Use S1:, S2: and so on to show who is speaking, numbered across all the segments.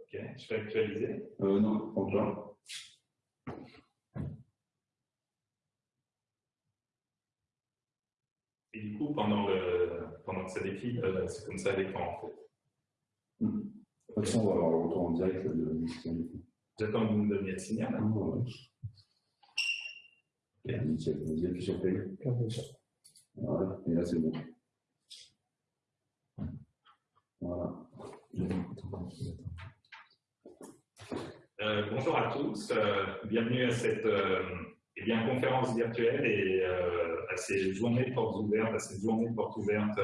S1: Ok, je vais actualiser.
S2: Euh, non, encore.
S1: Et du coup, pendant, le, pendant que ça défile, euh, c'est comme ça à l'écran en fait.
S2: De toute façon, on va avoir le retour en direct de.
S1: J'attends que vous me donniez le signal.
S2: Ah, ouais. Ok, nickel. Vous appuyez sur play. Voilà, et là c'est bon.
S1: Euh, bonjour à tous, euh, bienvenue à cette euh, eh bien, conférence virtuelle et euh, à ces journées de portes ouvertes, à cette journée de portes ouvertes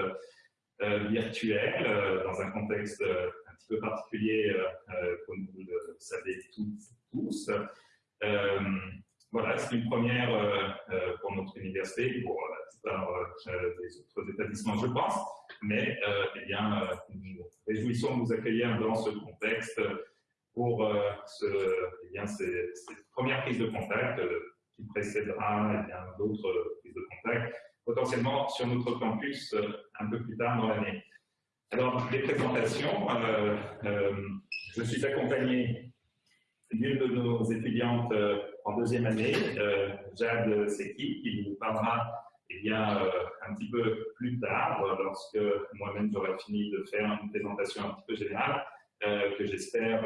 S1: virtuelles dans un contexte un petit peu particulier, comme vous le savez tous. Voilà, c'est une première pour notre université, pour la plupart des autres établissements, je pense, mais eh bien, nous réjouissons de vous accueillir dans ce contexte pour ce, eh bien, ces, ces de contact qui précédera eh d'autres prises de contact, potentiellement sur notre campus euh, un peu plus tard dans l'année. Alors, les présentations, euh, euh, je suis accompagné d'une de nos étudiantes euh, en deuxième année, euh, Jade Seki, qui nous parlera eh bien, euh, un petit peu plus tard, lorsque moi-même j'aurai fini de faire une présentation un petit peu générale, que j'espère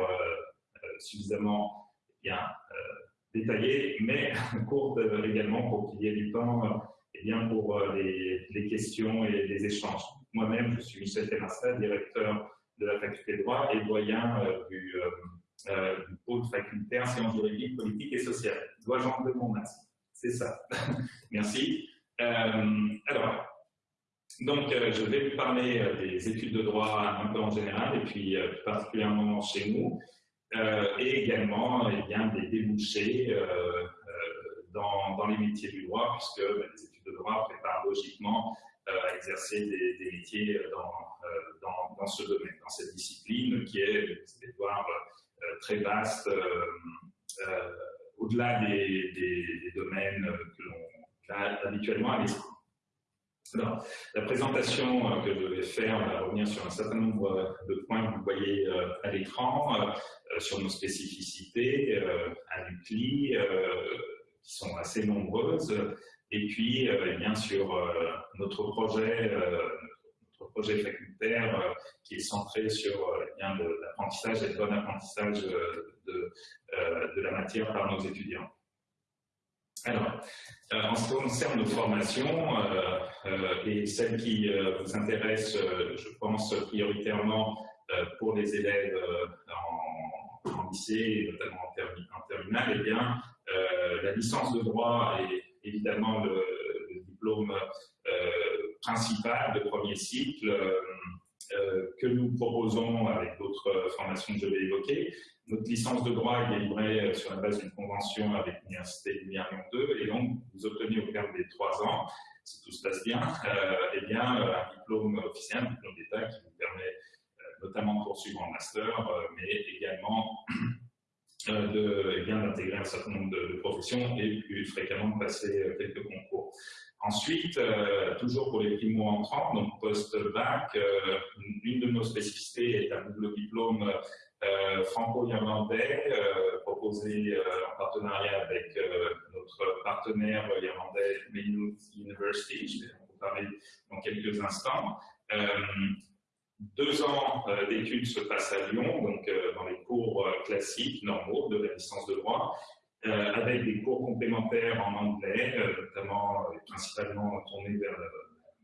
S1: suffisamment eh bien, détaillée, mais courte également pour qu'il y ait du temps eh bien, pour euh, les, les, questions et les échanges. Moi-même, je suis Michel Terrassa, directeur de la faculté de droit et doyen euh, du, euh, euh, du pôle facultaire sciences juridiques, politiques et sociales. Dois-je enlever mon C'est ça. Merci. Euh, alors, donc, euh, je vais vous parler des études de droit un peu en général et puis particulièrement chez nous euh, et également eh bien, des débouchés euh, euh, dans, dans, les métiers du droit, puisque ben, les études de droit préparent logiquement à exercer des, des métiers dans, dans, dans, ce domaine, dans cette discipline qui est, vous allez voir, très vaste, au-delà des, des, des, domaines que l'on a habituellement à l'esprit. La présentation que je vais faire va revenir sur un certain nombre de points que vous voyez à l'écran. Euh, sur nos spécificités euh, à l'UCLI, euh, qui sont assez nombreuses, et puis eh bien sur notre projet, projet facultaire qui est centré sur eh l'apprentissage et le bon apprentissage de, de la matière par nos étudiants. Alors, euh, en ce qui concerne nos formations, euh, euh, et celles qui vous intéressent, je pense prioritairement pour les élèves en, lycée et notamment en, termi en terminale, eh bien, la licence de droit est évidemment le diplôme principal de premier cycle que nous proposons avec d'autres formations que je vais évoquer. Notre licence de droit est délivrée sur la base d'une convention avec l'Université Lumière Lyon 2 et donc vous obtenez au terme des trois ans, si tout se passe bien, euh, eh bien un diplôme officiel, un diplôme d'État qui vous permet euh, notamment de poursuivre en master, euh, mais également euh, de, eh d'intégrer un certain nombre de, de, professions et plus fréquemment de passer quelques concours. Ensuite, euh, toujours pour les primo-entrants, donc post-bac, euh, une de nos spécificités est un double diplôme euh, franco-irlandais euh, proposé en partenariat avec notre partenaire irlandais Maynooth University. Je vais en parler dans quelques instants. Deux ans d'études se passent à Lyon, donc dans les cours classiques, normaux de la licence de droit, avec des cours complémentaires en anglais, notamment principalement tournés vers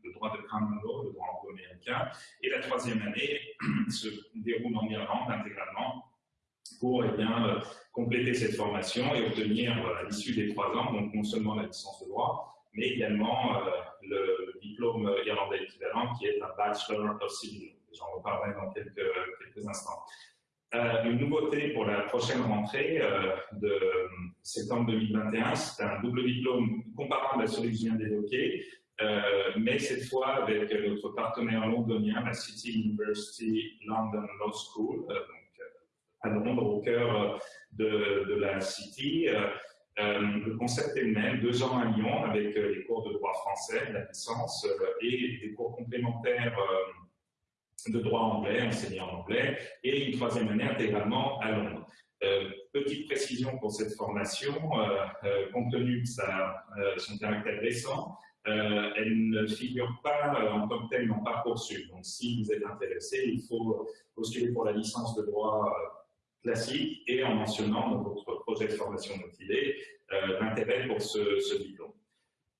S1: le droit de law, le droit anglo-américain. Et la troisième année se déroule en Irlande intégralement pour eh bien, euh, compléter cette formation et obtenir euh, à l'issue des trois ans, donc non seulement la licence de droit, mais également euh, le, diplôme irlandais équivalent qui est un Bachelor of Civil. J'en reparlerai dans quelques instants. Euh, une nouveauté pour la prochaine rentrée euh, de septembre 2021, c'est un double diplôme comparable à celui que je viens d'évoquer, euh, mais cette fois avec notre partenaire londonien, la City University London Law School, donc à Londres, au cœur de la City, le concept est le même, deux ans à Lyon avec les cours de droit français, la licence, et des cours complémentaires de droit anglais, enseigné en anglais, et une troisième année intégralement à Londres. Euh, petite précision pour cette formation, euh, euh, compte tenu de sa, son caractère récent, elle ne figure pas en tant que telle dans Parcoursup. Donc si vous êtes intéressé, il faut postuler pour la licence de droit classique et en mentionnant dans votre projet de formation motivé l'intérêt pour ce, ce diplôme.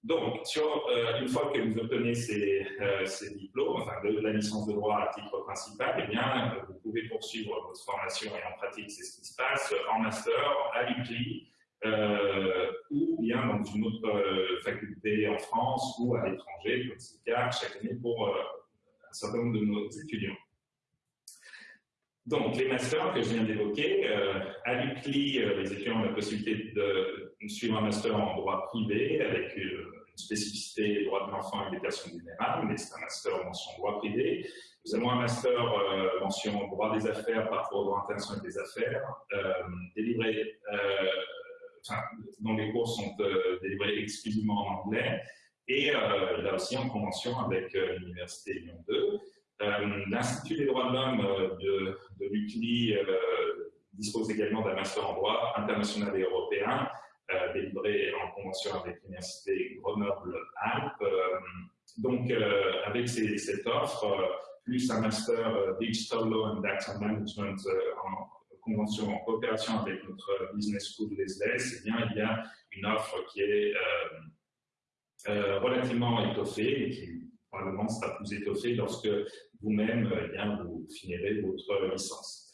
S1: Donc, euh, une fois que vous obtenez ces, euh, diplômes, enfin de, la licence de droit à titre principal, eh bien, vous pouvez poursuivre votre formation et en pratique, c'est ce qui se passe en master à l'UCLI euh, ou bien dans une autre faculté en France ou à l'étranger, comme c'est le cas chaque année pour un certain nombre de nos étudiants. Donc, les masters que je viens d'évoquer, à l'UCLI, les étudiants ont la possibilité de suivre un master en droit privé avec une spécificité droit de l'enfant et des personnes vulnérables, mais c'est un master mention droit privé. Nous avons un master euh, mention droit des affaires, parcours droit international des affaires, euh, délivré, euh, enfin, dont les cours sont euh, délivrés exclusivement en anglais, et euh, là aussi en convention avec l'Université Lyon 2. L'Institut des droits de l'homme de, de l'UCLI dispose également d'un master en droit international et européen, euh, délivré en convention avec l'Université Grenoble-Alpes. Euh, donc, euh, avec cette offre, plus un master Digital Law and Data Management en convention en coopération avec notre business school Lesles, eh bien, il y a une offre qui est relativement étoffée et qui probablement sera plus étoffée lorsque vous-même eh vous finirez votre licence.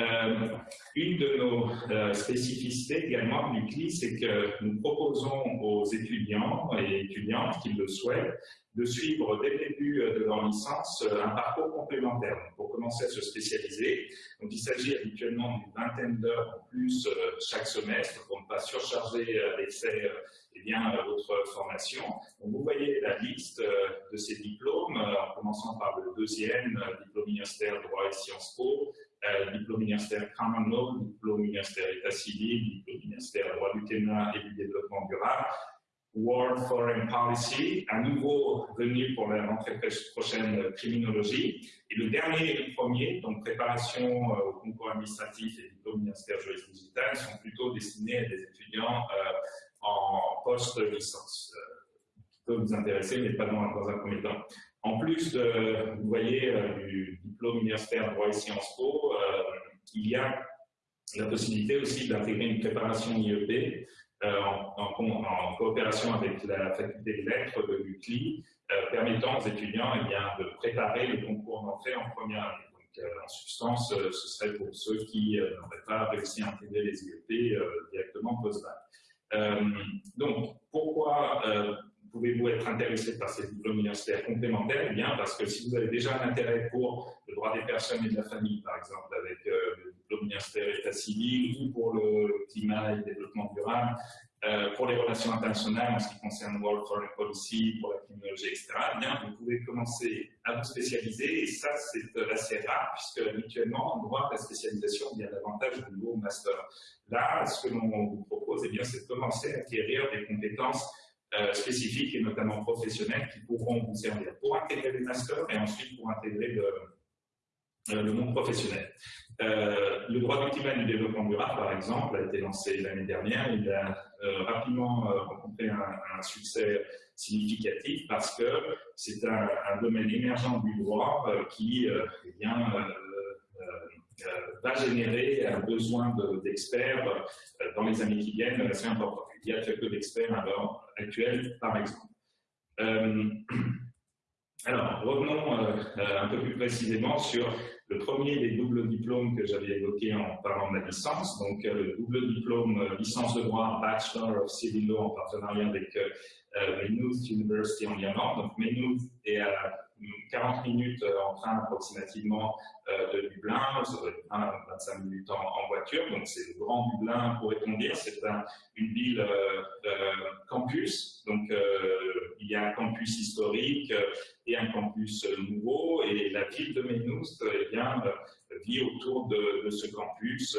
S1: Euh, une de nos euh, spécificités également du CLI, c'est que nous proposons aux étudiants et étudiantes qui le souhaitent de suivre dès le début euh, de leur licence un parcours complémentaire pour commencer à se spécialiser. Donc il s'agit habituellement d'une vingtaine d'heures en plus chaque semestre pour ne pas surcharger d'excès eh bien, votre formation. Donc, vous voyez la liste de ces diplômes, en commençant par le deuxième, diplôme universitaire droit et sciences po, euh, diplôme universitaire Common Law, diplôme universitaire État civil, diplôme universitaire droit du climat et du développement durable, World Foreign Policy, à nouveau venu pour la rentrée prochaine criminologie, et le dernier et le premier, donc préparation euh, au concours administratif et diplôme universitaire juriste digital, sont plutôt destinés à des étudiants euh, en post-licence, euh, qui peuvent vous intéresser, mais pas dans un premier temps. En plus vous voyez, euh, du diplôme universitaire droit et Sciences Po, euh, il y a la possibilité aussi d'intégrer une préparation IEP euh, en, coopération avec la faculté de lettres de l'UCLI, permettant aux étudiants eh bien, de préparer le concours d'entrée en première année. Donc, en substance, ce serait pour ceux qui n'auraient pas réussi à intégrer les IEP directement post-bac. donc, pourquoi pouvez-vous être intéressé par ces diplômes universitaires complémentaires Eh bien, parce que si vous avez déjà un intérêt pour le droit des personnes et de la famille, par exemple, avec euh, le diplôme universitaire état civil, ou pour le climat et le développement durable, euh, pour les relations internationales en ce qui concerne World Foreign Policy, pour la criminologie, etc., eh bien, vous pouvez commencer à vous spécialiser, et ça, c'est assez rare, puisque habituellement, en droit, la spécialisation, a l'avantage du nouveau master. Là, ce que l'on vous propose, eh bien, c'est de commencer à acquérir des compétences euh, spécifiques et notamment professionnels qui pourront vous servir pour intégrer les masters et ensuite pour intégrer le, euh, monde professionnel. Euh, le droit et du développement durable, par exemple, a été lancé l'année dernière. Il a rapidement rencontré un, succès significatif parce que c'est un, domaine émergent du droit qui eh va générer un besoin d'experts dans les années qui viennent assez important. Il y a très peu d'experts actuelle, par exemple. Euh, alors, revenons euh, un peu plus précisément sur le premier des doubles diplômes que j'avais évoqué en parlant de la licence, donc euh, le double diplôme licence de droit Bachelor of Civil Law en partenariat avec Maynooth University en Irlande. Donc Maynooth est à 40 minutes en train approximativement de Dublin, ça doit être 25 minutes en, voiture, donc c'est le grand Dublin pourrait-on dire, c'est une ville campus, donc il y a un campus historique et un campus nouveau, et la ville de Maynooth eh bien, vit autour de, de ce campus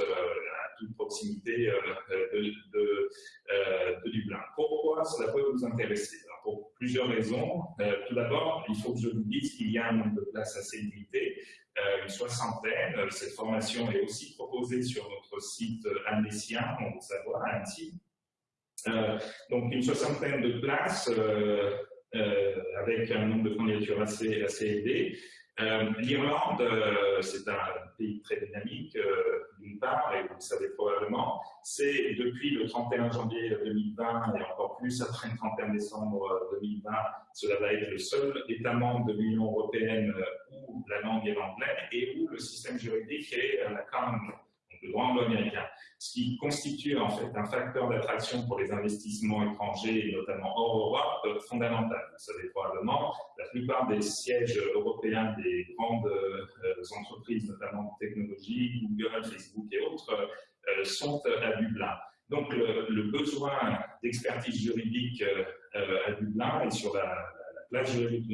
S1: proximité euh, de, euh, de, Dublin. Pourquoi cela peut vous intéresser? Pour plusieurs raisons. Euh, tout d'abord, il faut que je vous dise qu'il y a un nombre de places assez limité, une soixantaine. Cette formation est aussi proposée sur notre site amnésien, on le savoir, à Annecy. donc une soixantaine de places avec un nombre de candidatures assez, assez élevé. L'Irlande, c'est un pays très dynamique, d'une part, et vous le savez probablement, c'est depuis le 31 janvier 2020 et encore plus après le 31 décembre 2020, cela va être le seul État membre de l'Union européenne où la langue est l'anglais et où le système juridique est la common le droit anglo-américain, ce qui constitue en fait un facteur d'attraction pour les investissements étrangers, notamment hors Europe, fondamental. Vous savez probablement, la plupart des sièges européens des grandes euh, entreprises, notamment de technologie, Google, Facebook et autres, euh, sont à Dublin. Donc le, besoin d'expertise juridique euh, à Dublin et sur la, la place juridique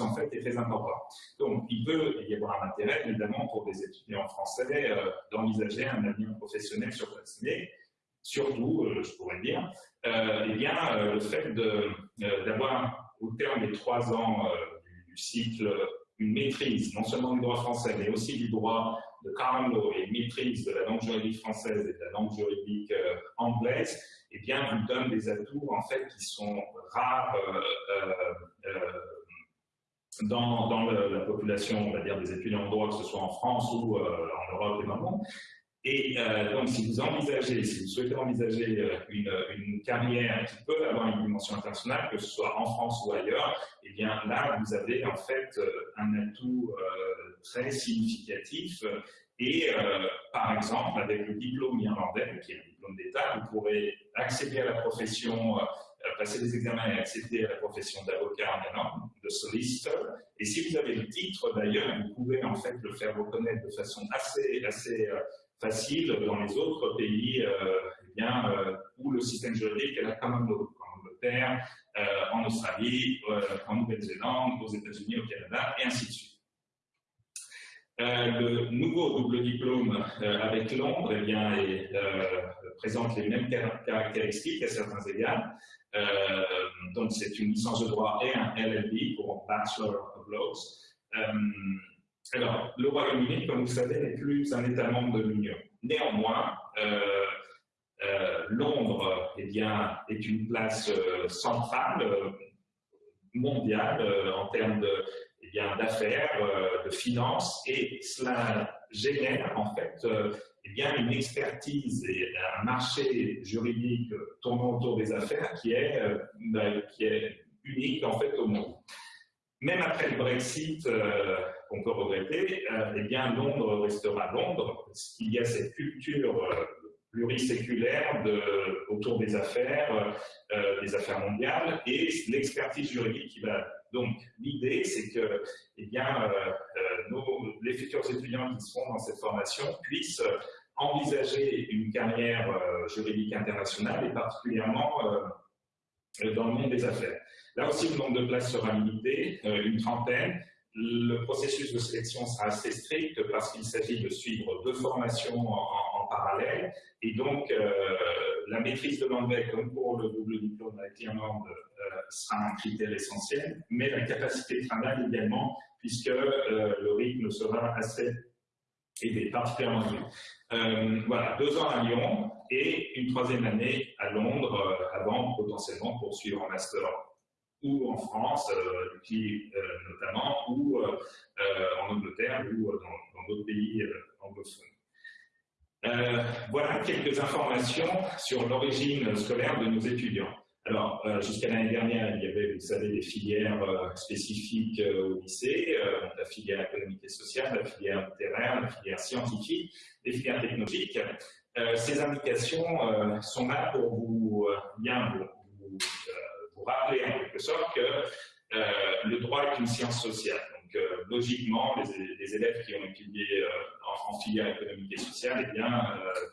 S1: en fait, est très important. Donc, il peut y avoir un intérêt, évidemment, pour des étudiants français euh, d'envisager un avenir professionnel sur place. Mais, surtout, euh, je pourrais dire, euh, eh bien, le fait d'avoir, au terme des trois ans du, cycle, une maîtrise, non seulement du droit français, mais aussi du droit de law et une maîtrise de la langue juridique française et de la langue juridique anglaise, eh bien, vous donne des atouts, en fait, qui sont rares dans, la population, on va dire, des étudiants en droit, que ce soit en France ou euh, en Europe et. Et euh, donc, si vous envisagez, si vous souhaitez envisager euh, une, une, carrière qui peut avoir une dimension internationale, que ce soit en France ou ailleurs, eh bien là, vous avez en fait un atout très significatif. Et par exemple, avec le diplôme irlandais, qui est un diplôme d'État, vous pourrez accéder à la profession passer des examens et accéder à la profession d'avocat en Irlande, de solicitor. Et si vous avez le titre, d'ailleurs, vous pouvez en fait le faire reconnaître de façon assez, assez euh, facile dans les autres pays euh, eh bien, euh, où le système juridique est la common law, en Angleterre, en Australie, en Nouvelle-Zélande, aux États-Unis, au Canada, et ainsi de suite. le nouveau double diplôme avec Londres eh bien, présente les mêmes caractéristiques à certains égards. Euh, donc, c'est une licence de droit et un LLB pour Bachelor of Laws. Euh, alors, le Royaume-Uni, comme vous savez, n'est plus un État membre de l'Union. Néanmoins, euh, Londres eh bien, est une place centrale, mondiale, en termes de, eh d'affaires, de finances, et cela génère en fait eh bien, une expertise et un marché juridique tournant autour des affaires qui est, euh, bah, qui est unique en fait au monde. Même après le Brexit, euh, qu'on peut regretter, euh, eh bien Londres restera Londres, parce qu'il y a cette culture pluriséculaire autour des affaires, des affaires mondiales, et l'expertise juridique qui va. Donc l'idée, c'est que eh bien, nos, les futurs étudiants qui seront dans cette formation puissent envisager une carrière euh, juridique internationale et particulièrement euh, dans le monde des affaires. Là aussi, le nombre de places sera limité, euh, une trentaine. Le processus de sélection sera assez strict parce qu'il s'agit de suivre deux formations en, parallèle et donc la maîtrise de l'anglais, comme pour le double diplôme avec l'Irlande, sera un critère essentiel, mais la capacité de travail également, puisque le rythme sera assez élevé, particulièrement. Euh, voilà, deux ans à Lyon et une troisième année à Londres euh, avant potentiellement poursuivre un master ou en France, euh, notamment, ou en Angleterre ou dans d'autres pays anglophones. Voilà quelques informations sur l'origine scolaire de nos étudiants. Alors, jusqu'à l'année dernière, il y avait, vous savez, des filières spécifiques au lycée, la filière économique et sociale, la filière littéraire, la filière scientifique des filières technologiques. Euh, ces indications euh, sont là pour vous, euh, bien vous, rappeler en quelque sorte que le droit est une science sociale. Donc, logiquement, les, élèves qui ont étudié en, filière économique et sociale eh bien,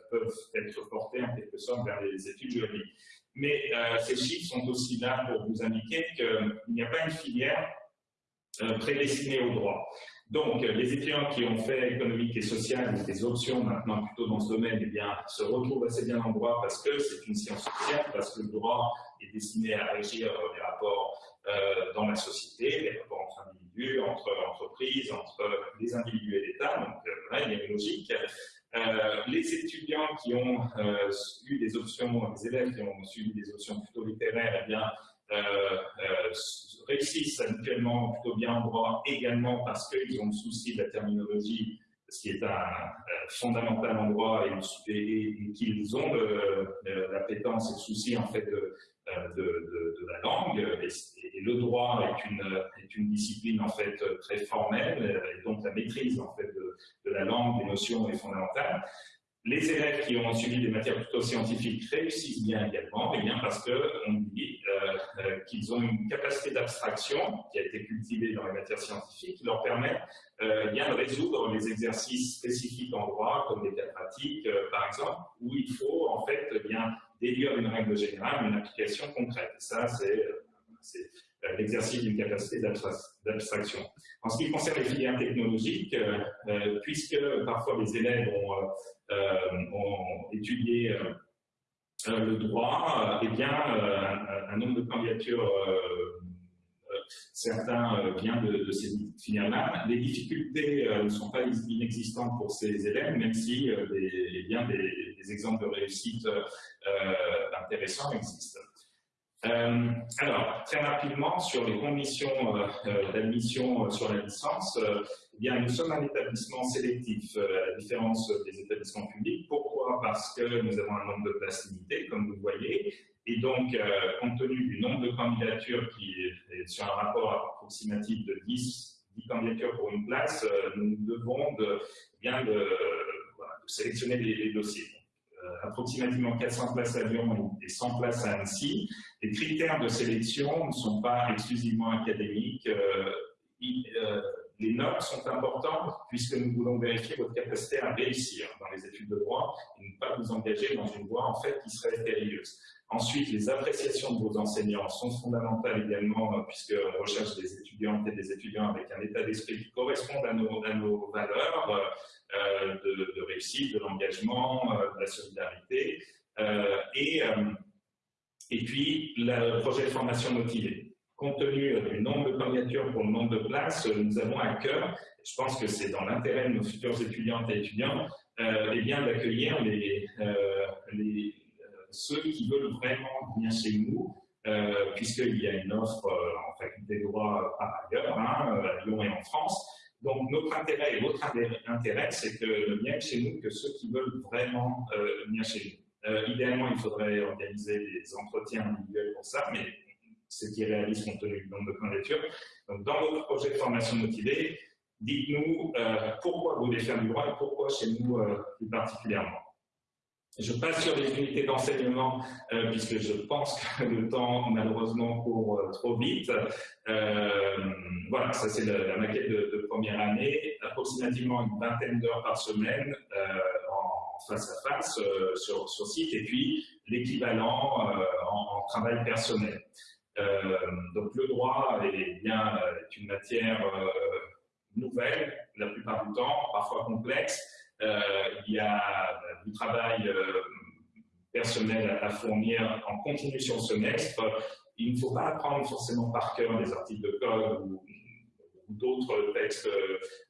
S1: peuvent être portés en quelque sorte vers les études juridiques. Mais ces chiffres sont aussi là pour vous indiquer qu'il n'y a pas une filière prédestinée au droit. Donc, les étudiants qui ont fait économique et social, des options maintenant plutôt dans ce domaine, eh bien, se retrouvent assez bien en droit parce que c'est une science sociale, parce que le droit est destiné à régir les rapports euh, dans la société, les rapports entre individus, entre entreprises, entre les individus et l'État. Donc, euh, il y a une logique. Euh, les étudiants qui ont euh, eu des options, les élèves qui ont suivi des options plutôt littéraires, eh bien, réussissent habituellement plutôt bien en droit également parce qu'ils ont le souci de la terminologie, ce qui est un, fondamental en droit et, qu'ils ont l'appétence et le souci en fait de, de, la langue. Et, le droit est une, est une discipline en fait très formelle et donc la maîtrise en fait de, la langue, des notions est fondamentale. Les élèves qui ont suivi des matières plutôt scientifiques réussissent bien également, et bien parce qu'on dit euh, euh, qu'ils ont une capacité d'abstraction qui a été cultivée dans les matières scientifiques, qui leur permet euh, bien de résoudre les exercices spécifiques en droit, comme les cas pratiques, par exemple, où il faut en fait bien délire une règle générale, une application concrète. ça, c'est l'exercice d'une capacité d'abstraction. En ce qui concerne les filières technologiques, puisque parfois les élèves ont euh, étudié euh, euh, le droit, eh bien, un, nombre de candidatures certains viennent de, ces filières-là. Les difficultés ne sont pas inexistantes pour ces élèves, même si des, eh bien, des, exemples de réussite intéressants existent. alors, très rapidement, sur les conditions d'admission sur la licence, eh bien, nous sommes un établissement sélectif, euh, à la différence des établissements publics. Pourquoi? Parce que nous avons un nombre de places limitées, comme vous voyez, et donc, euh, compte tenu du nombre de candidatures qui est sur un rapport approximatif de 10, 10 candidatures pour une place, euh, nous devons de, eh bien de, sélectionner les, dossiers. approximativement 400 places à Lyon et 100 places à Annecy. Les critères de sélection ne sont pas exclusivement académiques les notes sont importantes puisque nous voulons vérifier votre capacité à réussir dans les études de droit et ne pas vous engager dans une voie en fait qui serait périlleuse. Ensuite, les appréciations de vos enseignants sont fondamentales également puisqu'on recherche des étudiantes et des étudiants avec un état d'esprit qui correspond à nos, valeurs euh, de, réussite, de l'engagement, euh, de la solidarité euh, et, puis le projet de formation motivée. Compte tenu du nombre de candidatures pour le nombre de places, nous avons à cœur, je pense que c'est dans l'intérêt de nos futurs étudiantes et étudiants, euh, eh d'accueillir les, euh, les euh, ceux qui veulent vraiment venir chez nous, euh, puisqu'il y a une offre euh, en faculté de droit par ailleurs, hein, à Lyon et en France. Donc notre intérêt et votre intérêt, c'est que ne viennent chez nous que ceux qui veulent vraiment venir chez nous. idéalement, il faudrait organiser des entretiens individuels pour ça, mais ce qui est réaliste compte tenu du nombre de candidatures. Donc, dans votre projet de formation motivée, dites-nous euh, pourquoi vous voulez faire du droit et pourquoi chez nous euh, plus particulièrement? Je passe sur les unités d'enseignement euh, puisque je pense que le temps malheureusement court trop vite. voilà, ça c'est la, maquette de, première année, approximativement une vingtaine d'heures par semaine en face à face sur, sur site et puis l'équivalent en, travail personnel. Euh, donc le droit est bien est une matière euh, nouvelle la plupart du temps, parfois complexe. Euh, il y a du travail personnel à fournir en continu sur le semestre. Il ne faut pas apprendre forcément par cœur des articles de code ou, d'autres textes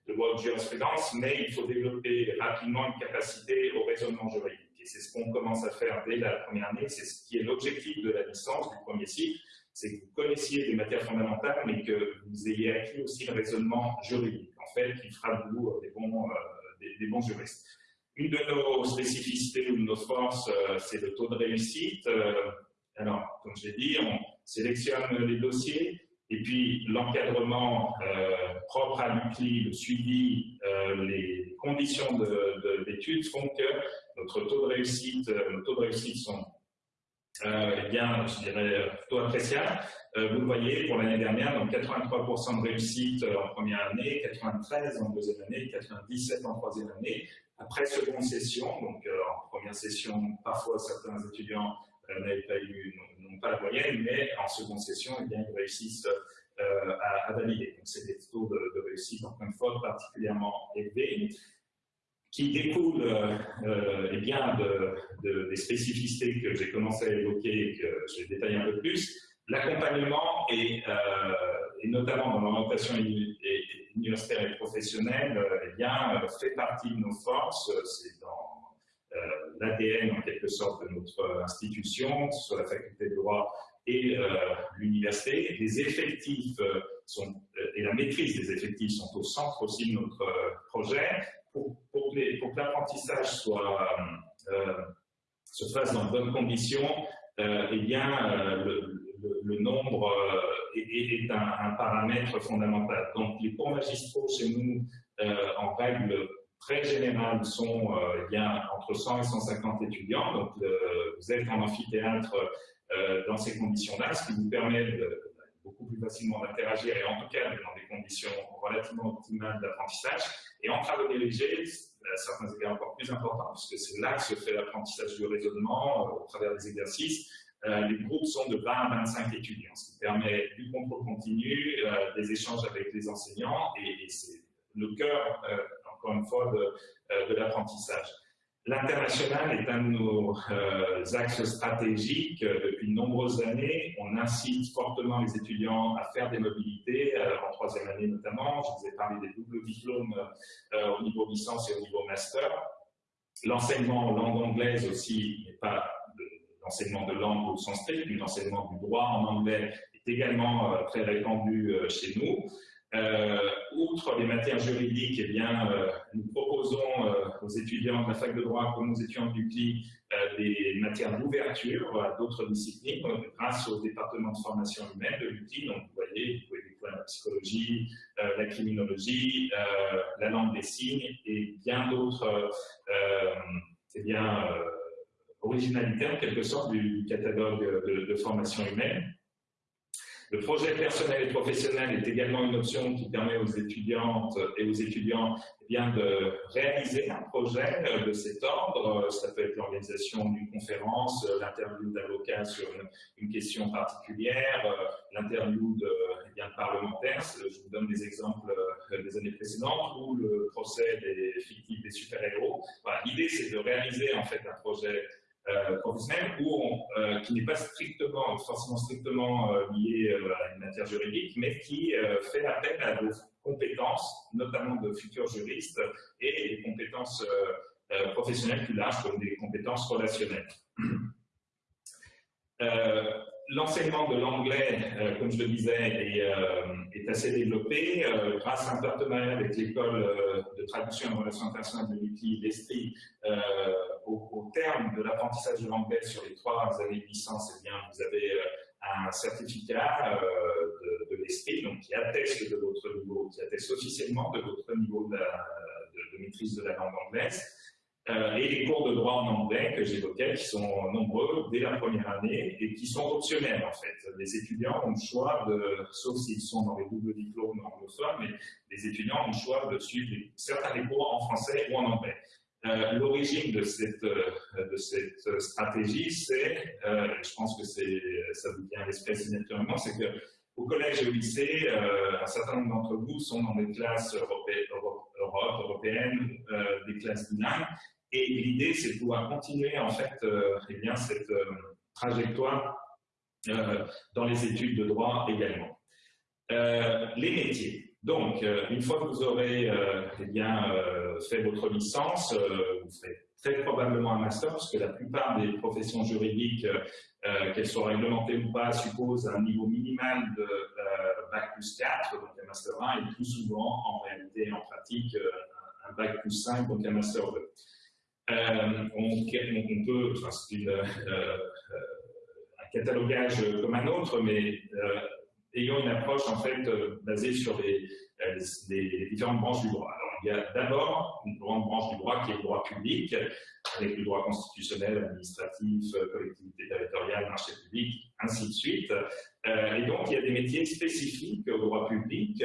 S1: de loi de jurisprudence, mais il faut développer rapidement une capacité au raisonnement juridique. Et c'est ce qu'on commence à faire dès la première année, c'est ce qui est l'objectif de la licence du premier cycle, c'est que vous connaissiez des matières fondamentales, mais que vous ayez acquis aussi le raisonnement juridique, en fait, qui fera de vous euh, des bons, euh, des, bons juristes. Une de nos spécificités ou de nos forces, euh, c'est le taux de réussite. alors, comme je l'ai dit, on sélectionne les dossiers, et puis l'encadrement propre à l'UCLI, le suivi, les conditions d'études font que notre taux de réussite, nos taux de réussite sont euh, eh bien, je dirais plutôt appréciable. Euh, vous le voyez, pour l'année dernière, donc 83% de réussite euh, en première année, 93 en deuxième année, 97 en troisième année. Après seconde session, donc en première session, parfois certains étudiants n'avaient pas eu, n'ont pas la moyenne, mais en seconde session, eh bien, ils réussissent à, valider. Donc, c'est des taux de, de réussite, encore une fois, particulièrement élevés qui découle euh, euh, eh bien de, des spécificités que j'ai commencé à évoquer et que je vais détailler un peu plus. L'accompagnement et, euh, et, notamment dans l'orientation universitaire et professionnelle eh fait partie de nos forces. C'est dans l'ADN en quelque sorte de notre institution, que ce soit la faculté de droit et l'université. Les effectifs sont, et la maîtrise des effectifs sont au centre aussi de notre projet pour, que l'apprentissage soit, euh, se fasse dans de bonnes conditions, euh, eh bien, euh, le, nombre est, un, paramètre fondamental. Donc, les cours magistraux chez nous, en règle très générale, sont eh bien, entre 100 et 150 étudiants. Donc, vous êtes en amphithéâtre dans ces conditions-là, ce qui vous permet de, beaucoup plus facilement d'interagir et en tout cas dans des conditions relativement optimales d'apprentissage. Et en travaux dirigés, à certains égards encore plus importants, puisque c'est là que se fait l'apprentissage du raisonnement euh, au travers des exercices. Euh, les groupes sont de 20 à 25 étudiants, ce qui permet du contrôle continu, euh, des échanges avec les enseignants, et, c'est le cœur, encore une fois, de l'apprentissage. L'international est un de nos euh, axes stratégiques euh, depuis de nombreuses années. On incite fortement les étudiants à faire des mobilités, euh, en troisième année notamment. Je vous ai parlé des doubles diplômes au niveau licence et au niveau master. L'enseignement en langue anglaise aussi n'est pas l'enseignement de langue au sens strict, mais l'enseignement du droit en anglais est également très répandu chez nous. Euh, outre les matières juridiques, eh bien, euh, nous proposons euh, aux étudiants de la fac de droit comme aux étudiants du CLI des matières d'ouverture à d'autres disciplines grâce au département de formation humaine de l'UCLI. Donc, vous voyez, vous pouvez découvrir la psychologie, la criminologie, la langue des signes et bien d'autres eh bien, originalités en quelque sorte du, catalogue de, de formation humaine. Le projet personnel et professionnel est également une option qui permet aux étudiantes et aux étudiants eh de réaliser un projet de cet ordre. Ça peut être l'organisation d'une conférence, l'interview d'avocat sur une, question particulière, l'interview de, eh parlementaires. Je vous donne des exemples euh, des années précédentes ou le procès des fictifs des super-héros. L'idée, c'est de réaliser en fait un projet euh, professionnel ou euh, qui n'est pas strictement, forcément strictement euh, lié à une matière juridique, mais qui fait appel à vos compétences, notamment de futurs juristes, et des compétences professionnelles plus larges comme des compétences relationnelles. L'enseignement de l'anglais, euh, comme je le disais, est, euh, assez développé euh, grâce à un partenariat avec l'école de traduction et relations internationales de l'UCLI, l'ESTRI. Au, au, terme de l'apprentissage de l'anglais sur les trois années de licence, eh bien, vous avez un certificat de, de qui atteste de votre niveau, qui atteste officiellement de votre niveau de maîtrise de la langue anglaise. Euh, et les cours de droit en anglais que j'évoquais, qui sont nombreux dès la première année et qui sont optionnels en fait. Les étudiants ont le choix de, sauf s'ils sont dans les doubles diplômes anglophones, mais les étudiants ont le choix de suivre certains des cours en français ou en anglais. Euh, L'origine de cette, euh, de cette stratégie, c'est, je pense que ça vous vient à l'esprit naturellement, c'est que au collège et au lycée, un certain nombre d'entre vous sont dans des classes européennes, des classes bilingues, et l'idée, c'est de pouvoir continuer en fait euh, eh bien, cette euh, trajectoire euh, dans les études de droit également. les métiers. Donc, une fois que vous aurez eh bien, fait votre licence, vous ferez très probablement un master, parce que la plupart des professions juridiques, qu'elles soient réglementées ou pas, supposent un niveau minimal de Bac plus 4, donc un master 1, et plus souvent, en réalité, en pratique, un Bac plus 5, donc un master 2. Euh, on, peut, enfin, c'est euh, euh, un catalogage comme un autre, mais ayant une approche en fait basée sur les, les, différentes branches du droit. Alors, Il y a d'abord une grande branche du droit qui est le droit public, avec le droit constitutionnel, administratif, collectivité territoriale, marché public, ainsi de suite. Et donc, il y a des métiers spécifiques au droit public.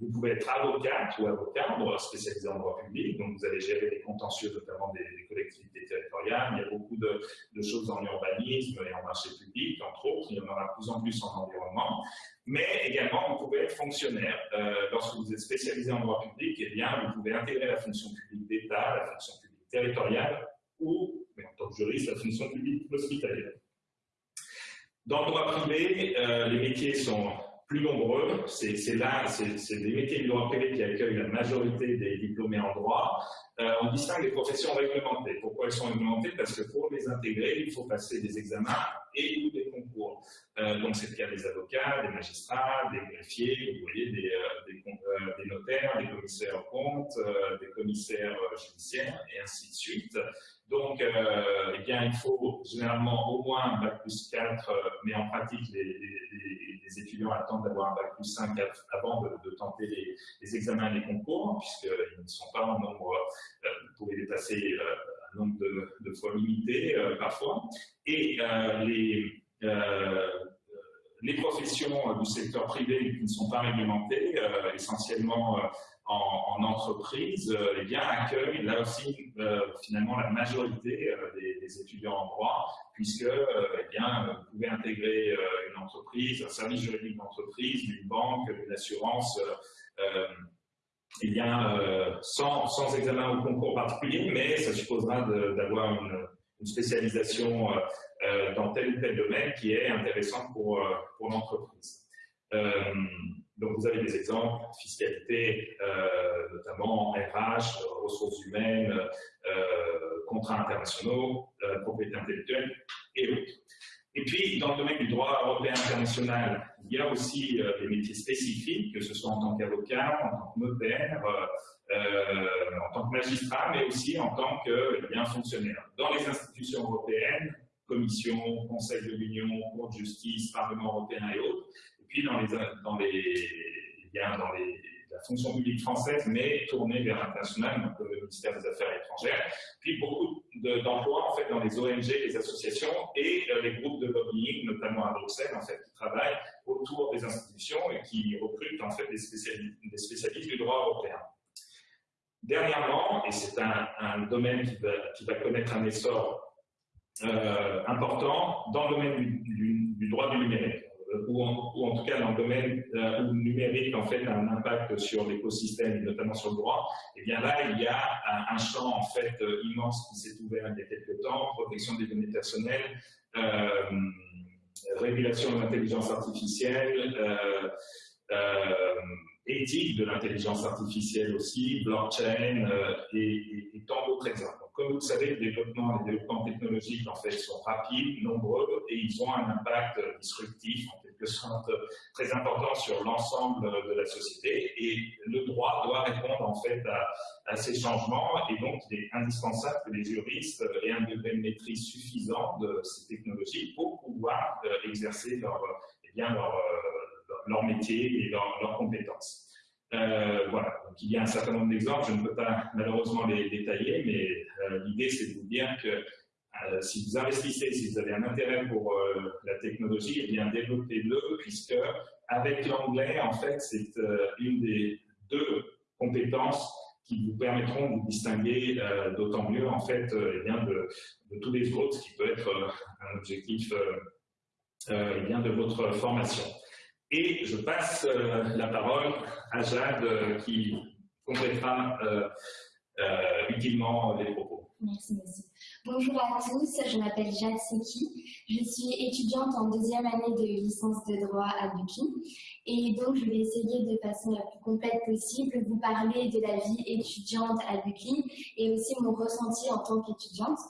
S1: Vous pouvez être avocat ou avocat, spécialisé en droit public, donc vous allez gérer les contentieux, notamment des, collectivités territoriales. Il y a beaucoup de, choses en urbanisme et en marché public, entre autres. Il y en aura de plus en plus en environnement. Mais également, vous pouvez être fonctionnaire. Euh, lorsque vous êtes spécialisé en droit public, eh bien, vous pouvez intégrer la fonction publique d'État, la fonction publique territoriale ou, en tant que juriste, la fonction publique hospitalière. Dans le droit privé, euh, les métiers sont plus nombreux. C'est là, c'est des métiers du droit privé qui accueillent la majorité des diplômés en droit. Euh, on distingue les professions réglementées. Pourquoi elles sont réglementées? Parce que pour les intégrer, il faut passer des examens et ou des concours. Euh, donc c'est le cas des avocats, des magistrats, des greffiers, vous voyez, des, des notaires, des commissaires comptes, des commissaires judiciaires, et ainsi de suite. Donc, euh, eh bien, il faut généralement au moins un bac plus 4, euh, mais en pratique, les, étudiants attendent d'avoir un bac plus 5 avant de, tenter les, examens et les concours, puisqu'ils ne sont pas en nombre, euh, vous pouvez dépasser un nombre de, fois limité parfois. Et les, les professions du secteur privé qui ne sont pas réglementées, essentiellement en, entreprise, euh, eh bien, accueille là aussi euh, finalement la majorité euh, des, étudiants en droit, puisque eh bien, vous pouvez intégrer une entreprise, un service juridique d'entreprise, une banque, une assurance, eh bien, sans, examen ou concours particulier, mais ça supposera d'avoir une, spécialisation dans tel ou tel domaine qui est intéressante pour, pour l'entreprise. Donc, vous avez des exemples, fiscalité, euh, notamment RH, ressources humaines, euh, contrats internationaux, euh, propriété intellectuelle et autres. Et puis, dans le domaine du droit européen international, il y a aussi des métiers spécifiques, que ce soit en tant qu'avocat, en tant que notaire, en tant que magistrat, mais aussi en tant que eh bien, fonctionnaire. Dans les institutions européennes, Commission, Conseil de l'Union, Cour de justice, Parlement européen et autres, puis dans, les, dans, les, bien dans les, la fonction publique française, mais tournée vers l'international, donc le ministère des Affaires étrangères, puis beaucoup d'emplois en fait dans les ONG, les associations et euh, les groupes de lobbying, notamment à Bruxelles, en fait, qui travaillent autour des institutions et qui recrutent en fait des spécialistes, du droit européen. Dernièrement, et c'est un, domaine qui va, connaître un essor euh, important dans le domaine du, droit du numérique. Euh, ou en, tout cas dans le domaine euh, où le numérique en fait a un impact sur l'écosystème et notamment sur le droit, et eh bien là il y a un, champ en fait immense qui s'est ouvert il y a quelques temps, protection des données personnelles, régulation de l'intelligence artificielle, éthique de l'intelligence artificielle aussi, blockchain et tant d'autres exemples. Comme vous le savez, le les développements technologiques en fait sont rapides, nombreux et ils ont un impact disruptif en quelque sorte très important sur l'ensemble de la société et le droit doit répondre en fait à, ces changements et donc il est indispensable que les juristes aient un degré de maîtrise suffisant de ces technologies pour pouvoir euh, exercer eh euh, leur métier et leurs compétences. Euh, voilà, donc il y a un certain nombre d'exemples, je ne peux pas malheureusement les détailler, mais euh, l'idée c'est de vous dire que euh, si vous investissez, si vous avez un intérêt pour la technologie, eh bien développez-le, puisque avec l'anglais, en fait, c'est une des deux compétences qui vous permettront de vous distinguer d'autant mieux, en fait, eh de, tous les autres, ce qui peut être un objectif eh bien, de votre formation. Et je passe euh, la parole à Jade euh, qui complétera euh, utilement les propos.
S3: Merci, merci. Bonjour à tous, je m'appelle Jade Seki, je suis étudiante en deuxième année de licence de droit à Buki et donc je vais essayer de façon la plus complète possible vous parler de la vie étudiante à Buki et aussi mon ressenti en tant qu'étudiante.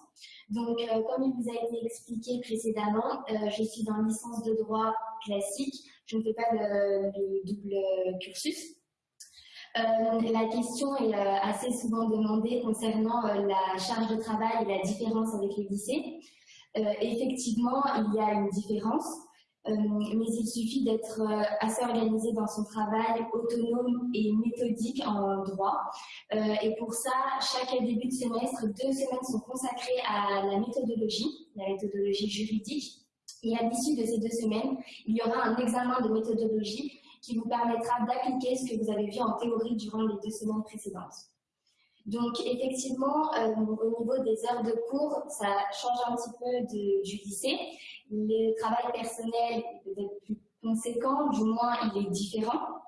S3: Donc, comme il vous a été expliqué précédemment, je suis dans licence de droit classique je ne fais pas de, double cursus. Euh, la question est euh, assez souvent demandée concernant euh, la charge de travail et la différence avec les lycées. effectivement, il y a une différence. mais il suffit d'être assez organisé dans son travail, autonome et méthodique en droit. et pour ça, chaque début de semestre, deux semaines sont consacrées à la méthodologie, la méthodologie juridique. Et à l'issue de ces deux semaines, il y aura un examen de méthodologie qui vous permettra d'appliquer ce que vous avez vu en théorie durant les deux semaines précédentes. Donc effectivement, euh, au niveau des heures de cours, ça change un petit peu de, du lycée. Le travail personnel est peut-être plus conséquent, du moins il est différent.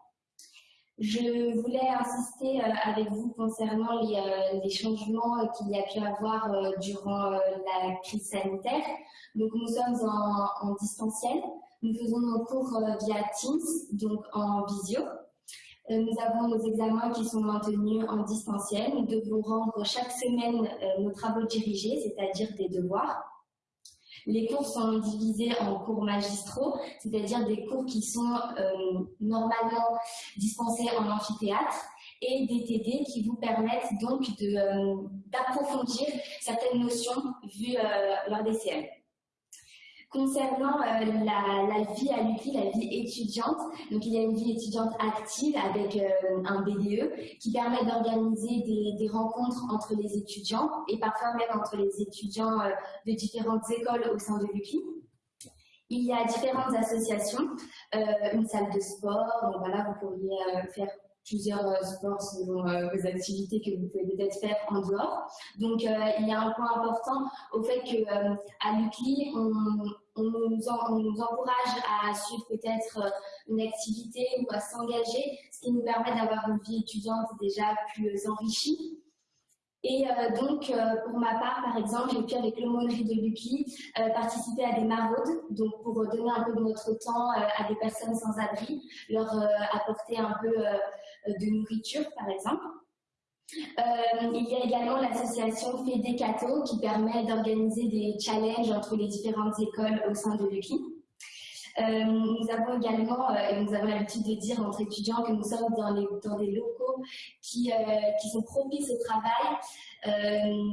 S3: Je voulais insister euh, avec vous concernant les, euh, changements qu'il y a pu avoir durant la crise sanitaire. Donc nous sommes en, distanciel. Nous faisons nos cours via Teams, donc en visio. Euh, nous avons nos examens qui sont maintenus en distanciel. Nous devons rendre chaque semaine euh, nos travaux dirigés, c'est-à-dire des devoirs. Les cours sont divisés en cours magistraux, c'est-à-dire des cours qui sont euh, normalement dispensés en amphithéâtre, et des TD qui vous permettent donc d'approfondir certaines notions vues lors des CM. Concernant euh, la, vie à l'UCLI, la vie étudiante, donc il y a une vie étudiante active avec euh, un BDE qui permet d'organiser des, rencontres entre les étudiants et parfois même entre les étudiants euh, de différentes écoles au sein de l'UCLI. Il y a différentes associations, une salle de sport, voilà, vous pourriez faire plusieurs euh, sports selon euh, vos activités que vous pouvez peut-être faire en dehors. Donc, euh, il y a un point important au fait qu'à l'UCLI, on, nous on, nous encourage à suivre peut-être une activité ou à s'engager, ce qui nous permet d'avoir une vie étudiante déjà plus enrichie. Et euh, donc, euh, pour ma part, par exemple, j'ai pu, avec l'aumônerie de Lucky, euh, participer à des maraudes, donc pour donner un peu de notre temps à des personnes sans abri, leur apporter un peu de nourriture, par exemple. il y a également l'association Fédécato qui permet d'organiser des challenges entre les différentes écoles au sein de Lucky. Euh, nous avons également, euh, et nous avons l'habitude de dire entre étudiants que nous sommes dans, des locaux qui, euh, qui sont propices au travail.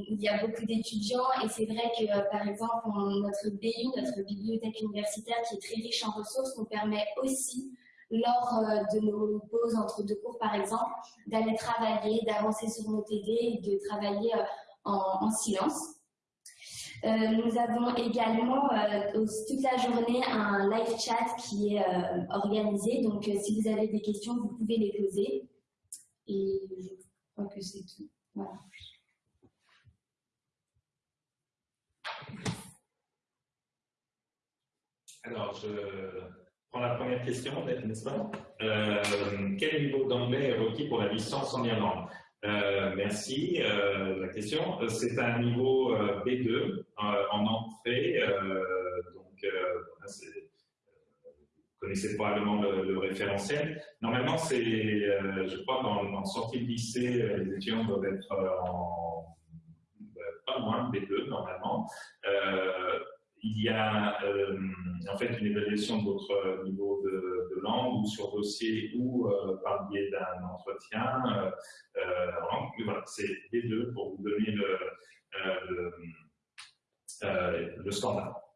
S3: il y a beaucoup d'étudiants et c'est vrai que, par exemple, notre BU, notre bibliothèque universitaire, qui est très riche en ressources, nous permet aussi lors de nos pauses entre deux cours, par exemple, d'aller travailler, d'avancer sur nos TD de travailler en silence. Euh, nous avons également euh, toute la journée un live chat qui est euh, organisé. Donc, si vous avez des questions, vous pouvez les poser. Et je crois que c'est tout. Voilà.
S1: Alors, je prends la première question, n'est-ce pas? Quel niveau d'anglais est requis pour la licence en Irlande? Euh, merci. Euh, la question, euh, c'est un niveau B2 en entrée. donc, vous connaissez probablement le, référentiel. Normalement, c'est, je crois, dans, dans sortie de lycée, les étudiants doivent être en pas moins de B2 normalement il y a euh, en fait une évaluation de votre niveau de, langue ou sur dossier ou euh, par le biais d'un entretien. Euh, voilà, c'est les deux pour vous donner le standard.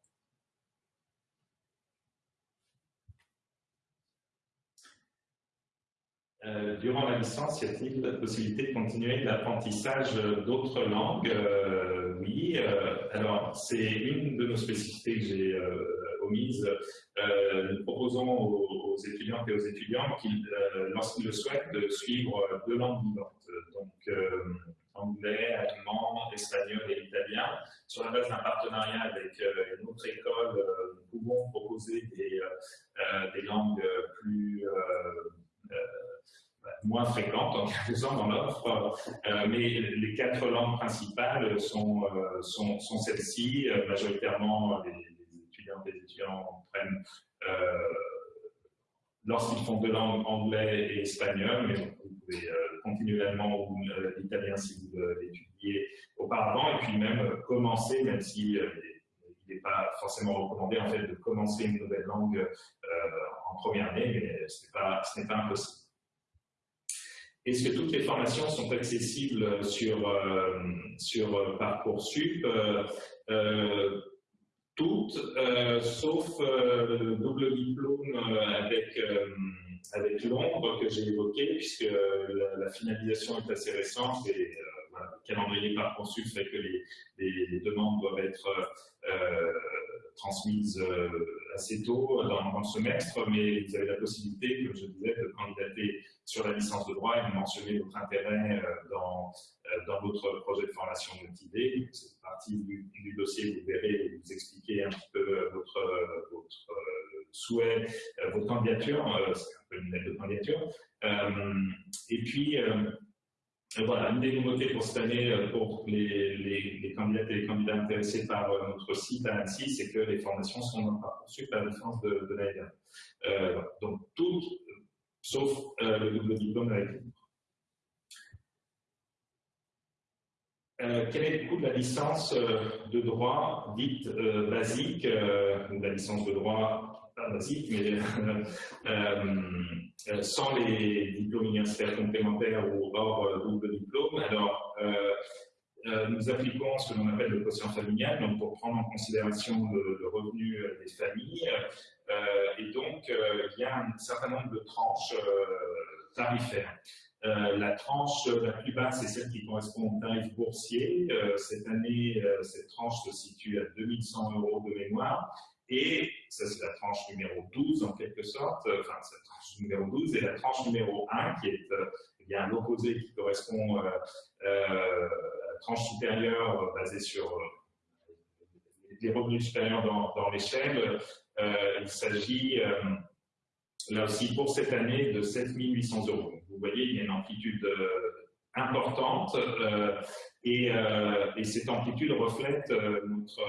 S1: Euh, durant la licence, y a-t-il la possibilité de continuer l'apprentissage d'autres langues? Euh, Oui. Euh, alors, c'est une de nos spécificités que j'ai omises. nous proposons aux, étudiantes et aux étudiants qu'ils, lorsqu'ils le souhaitent, de suivre deux langues vivantes. Donc, anglais, allemand, espagnol et italien. Sur la base d'un partenariat avec une autre école, nous pouvons proposer des langues plus moins fréquentes en sorte dans l'offre, euh, mais les quatre langues principales sont, euh, sont, celles-ci. Euh, majoritairement, les, étudiants prennent, lorsqu'ils font deux langues, anglais et espagnol, mais vous pouvez ou l'italien si vous l'étudiez auparavant, et puis même commencer, même si il n'est pas forcément recommandé en fait de commencer une nouvelle langue en première année, mais ce n'est pas impossible. Est-ce que toutes les formations sont accessibles sur, euh, sur Parcoursup euh, toutes, sauf le double diplôme avec, avec Londres que j'ai évoqué, puisque la, finalisation est assez récente et le calendrier Parcoursup fait que les, les, demandes doivent être transmises assez tôt dans, le semestre, mais vous avez la possibilité, comme je disais, de candidater sur la licence de droit et de mentionner votre intérêt euh, dans, euh, dans votre projet de formation motivé. C'est partie du, du, dossier, vous verrez vous expliquer un petit peu euh, votre, votre souhait, votre candidature, c'est un peu une lettre de candidature. et puis, voilà, une des nouveautés pour cette année pour les, candidates et les candidats intéressés par notre site à Annecy, c'est que les formations sont dans Parcoursup à la différence de, de. Euh, donc, toutes sauf euh, le double diplôme avec euh, quel est le coût de la licence euh, de droit dite basique, la licence de droit pas basique, mais sans les diplômes universitaires complémentaires ou hors double diplôme Alors, nous appliquons ce que l'on appelle le quotient familial, donc pour prendre en considération le, revenu des familles. et donc, il y a un certain nombre de tranches tarifaire. Euh, la tranche la plus basse, c'est celle qui correspond au tarif boursier. Euh, cette année, euh, cette tranche se situe à 2100 euros de mémoire. Et ça, c'est la tranche numéro 12 en quelque sorte, enfin, c'est la tranche numéro 12, et la tranche numéro 1 qui est il y a un opposé qui correspond à la tranche supérieure basée sur les revenus supérieurs dans, l'échelle. il s'agit là aussi pour cette année de 7800 euros. Vous voyez, il y a une amplitude euh, importante euh, euh, et, cette amplitude reflète notre,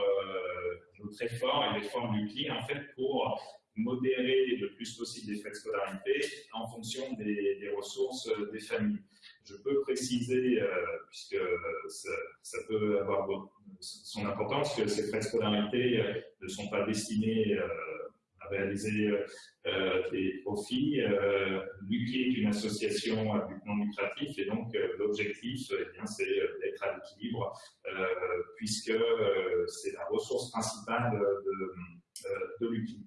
S1: notre effort et l'effort du client en fait pour modérer le plus possible les frais de scolarité en fonction des, des ressources des familles. Je peux préciser, puisque ça, peut avoir son importance, que ces frais de scolarité ne sont pas destinés euh, euh, des profits. Euh, L'UCLI est une association à but non lucratif et donc l'objectif, eh c'est d'être à l'équilibre puisque c'est la ressource principale de, de l'UCLI.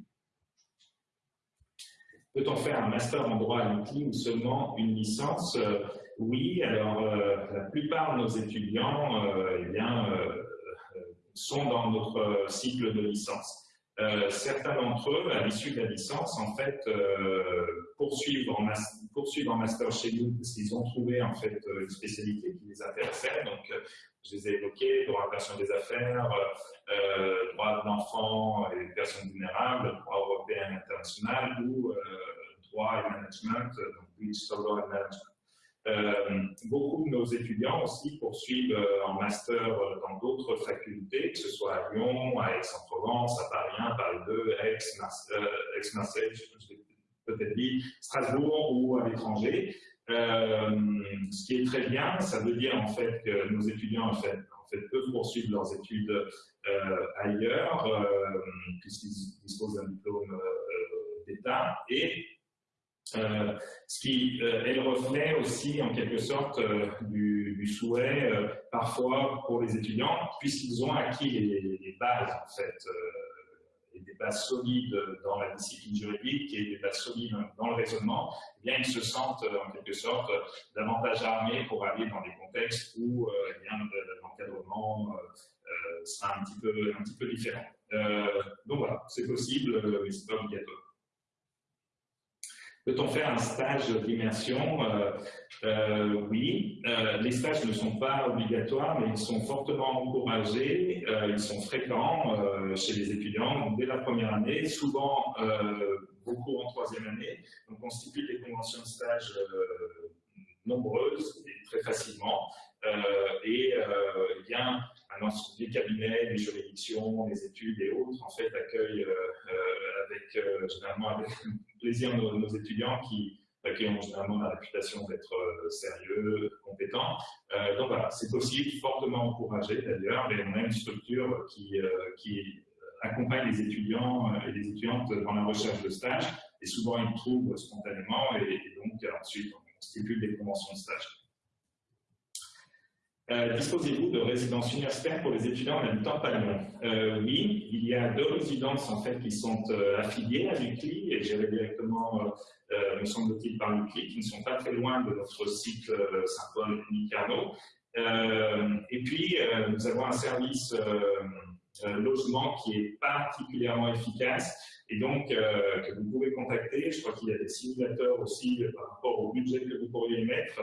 S1: Peut-on faire un master en droit à l'UCLI ou seulement une licence? Oui, alors la plupart de nos étudiants eh bien, sont dans notre cycle de licence. Euh, certains d'entre eux, à l'issue de la licence, en fait, euh, poursuivent, en poursuivent en master chez nous parce qu'ils ont trouvé en fait euh, une spécialité qui les intéressait. Donc, euh, je les ai évoqués droit à la personne des affaires, droit de l'enfant et des personnes vulnérables, droit européen et international ou droit et management, donc digital law and management. Euh, beaucoup de nos étudiants aussi poursuivent euh, en master euh, dans d'autres facultés, que ce soit à Lyon, à Aix-en-Provence, à Paris 1, Paris 2, Aix, l'ai peut-être dit, Strasbourg ou à l'étranger. ce qui est très bien, ça veut dire en fait que nos étudiants en fait peuvent poursuivre leurs études ailleurs, puisqu'ils disposent d'un diplôme d'État, et euh, ce qui euh, est le reflet aussi, en quelque sorte, euh, du, souhait, parfois, pour les étudiants, puisqu'ils ont acquis les, bases, en fait, et des bases solides dans la discipline juridique et des bases solides dans le raisonnement, eh bien, ils se sentent, en quelque sorte, davantage armés pour aller dans des contextes où eh bien l'encadrement sera un petit peu, un petit peu différent. donc voilà, c'est possible, mais c'est pas obligatoire. Peut-on faire un stage d'immersion? Euh, euh, Oui. Euh, les stages ne sont pas obligatoires, mais ils sont fortement encouragés. Euh, ils sont fréquents euh, chez les étudiants dès la première année, souvent euh, beaucoup en troisième année. On constitue des conventions de stage nombreuses et très facilement. et il y a cabinets, les juridictions, les études et autres, en fait, accueillent avec, généralement avec plaisir nos, étudiants qui, euh, qui ont généralement la réputation d'être euh, sérieux, compétents. Euh, donc voilà, c'est possible, fortement encouragé d'ailleurs, et on a une structure qui, qui accompagne les étudiants et les étudiantes dans la recherche de stage, et souvent ils trouvent spontanément, et, donc ensuite on stipule des conventions de stage. Euh, disposez-vous de résidences universitaires pour les étudiants en habitant pas euh, Oui, il y a deux résidences en fait qui sont euh, affiliées à l'UCLI et gérées directement, me semble-t-il, par l'UCLI, qui ne sont pas très loin de notre site Saint-Paul et et puis, nous avons un service logement qui est particulièrement efficace et donc que vous pouvez contacter. Je crois qu'il y a des simulateurs aussi par rapport au budget que vous pourriez mettre.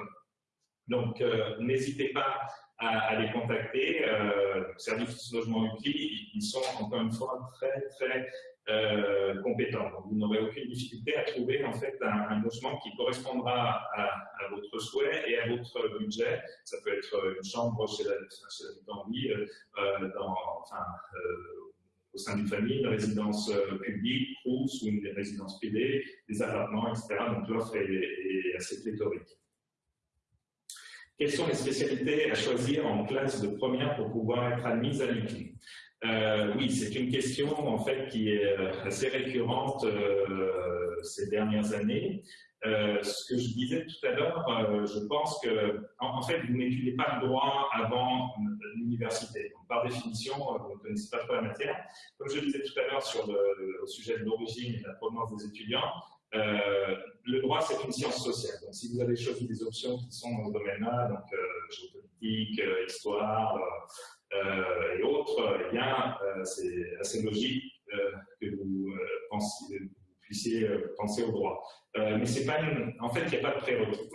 S1: Donc, euh, n'hésitez pas à, les contacter. Euh, service logement utile, ils sont encore une fois très, très euh, compétents. Donc, vous n'aurez aucune difficulté à trouver en fait un, logement qui correspondra à, votre souhait et à votre budget. Ça peut être une chambre chez l'habitant vie, euh, dans, enfin, au sein d'une famille, une résidence publique, ou une résidence privée, des appartements, etc. Donc l'offre est assez pléthorique. Quelles sont les spécialités à choisir en classe de première pour pouvoir être admise à l'UQI? Euh, Oui, c'est une question en fait qui est euh, assez récurrente euh, ces dernières années. ce que je disais tout à l'heure, je pense que, en, fait, vous n'étudiez pas le droit avant l'université. Par définition, vous ne connaissez pas trop la matière. Comme je disais tout à l'heure sur le, au sujet de l'origine et de la provenance des étudiants, euh, le droit, c'est une science sociale. Donc, si vous avez choisi des options qui sont dans ce domaine-là, donc euh, géopolitique, euh, histoire et autres, eh bien, c'est assez logique que vous, puissiez penser au droit. mais c'est pas une... En fait, il n'y a pas de prérequis.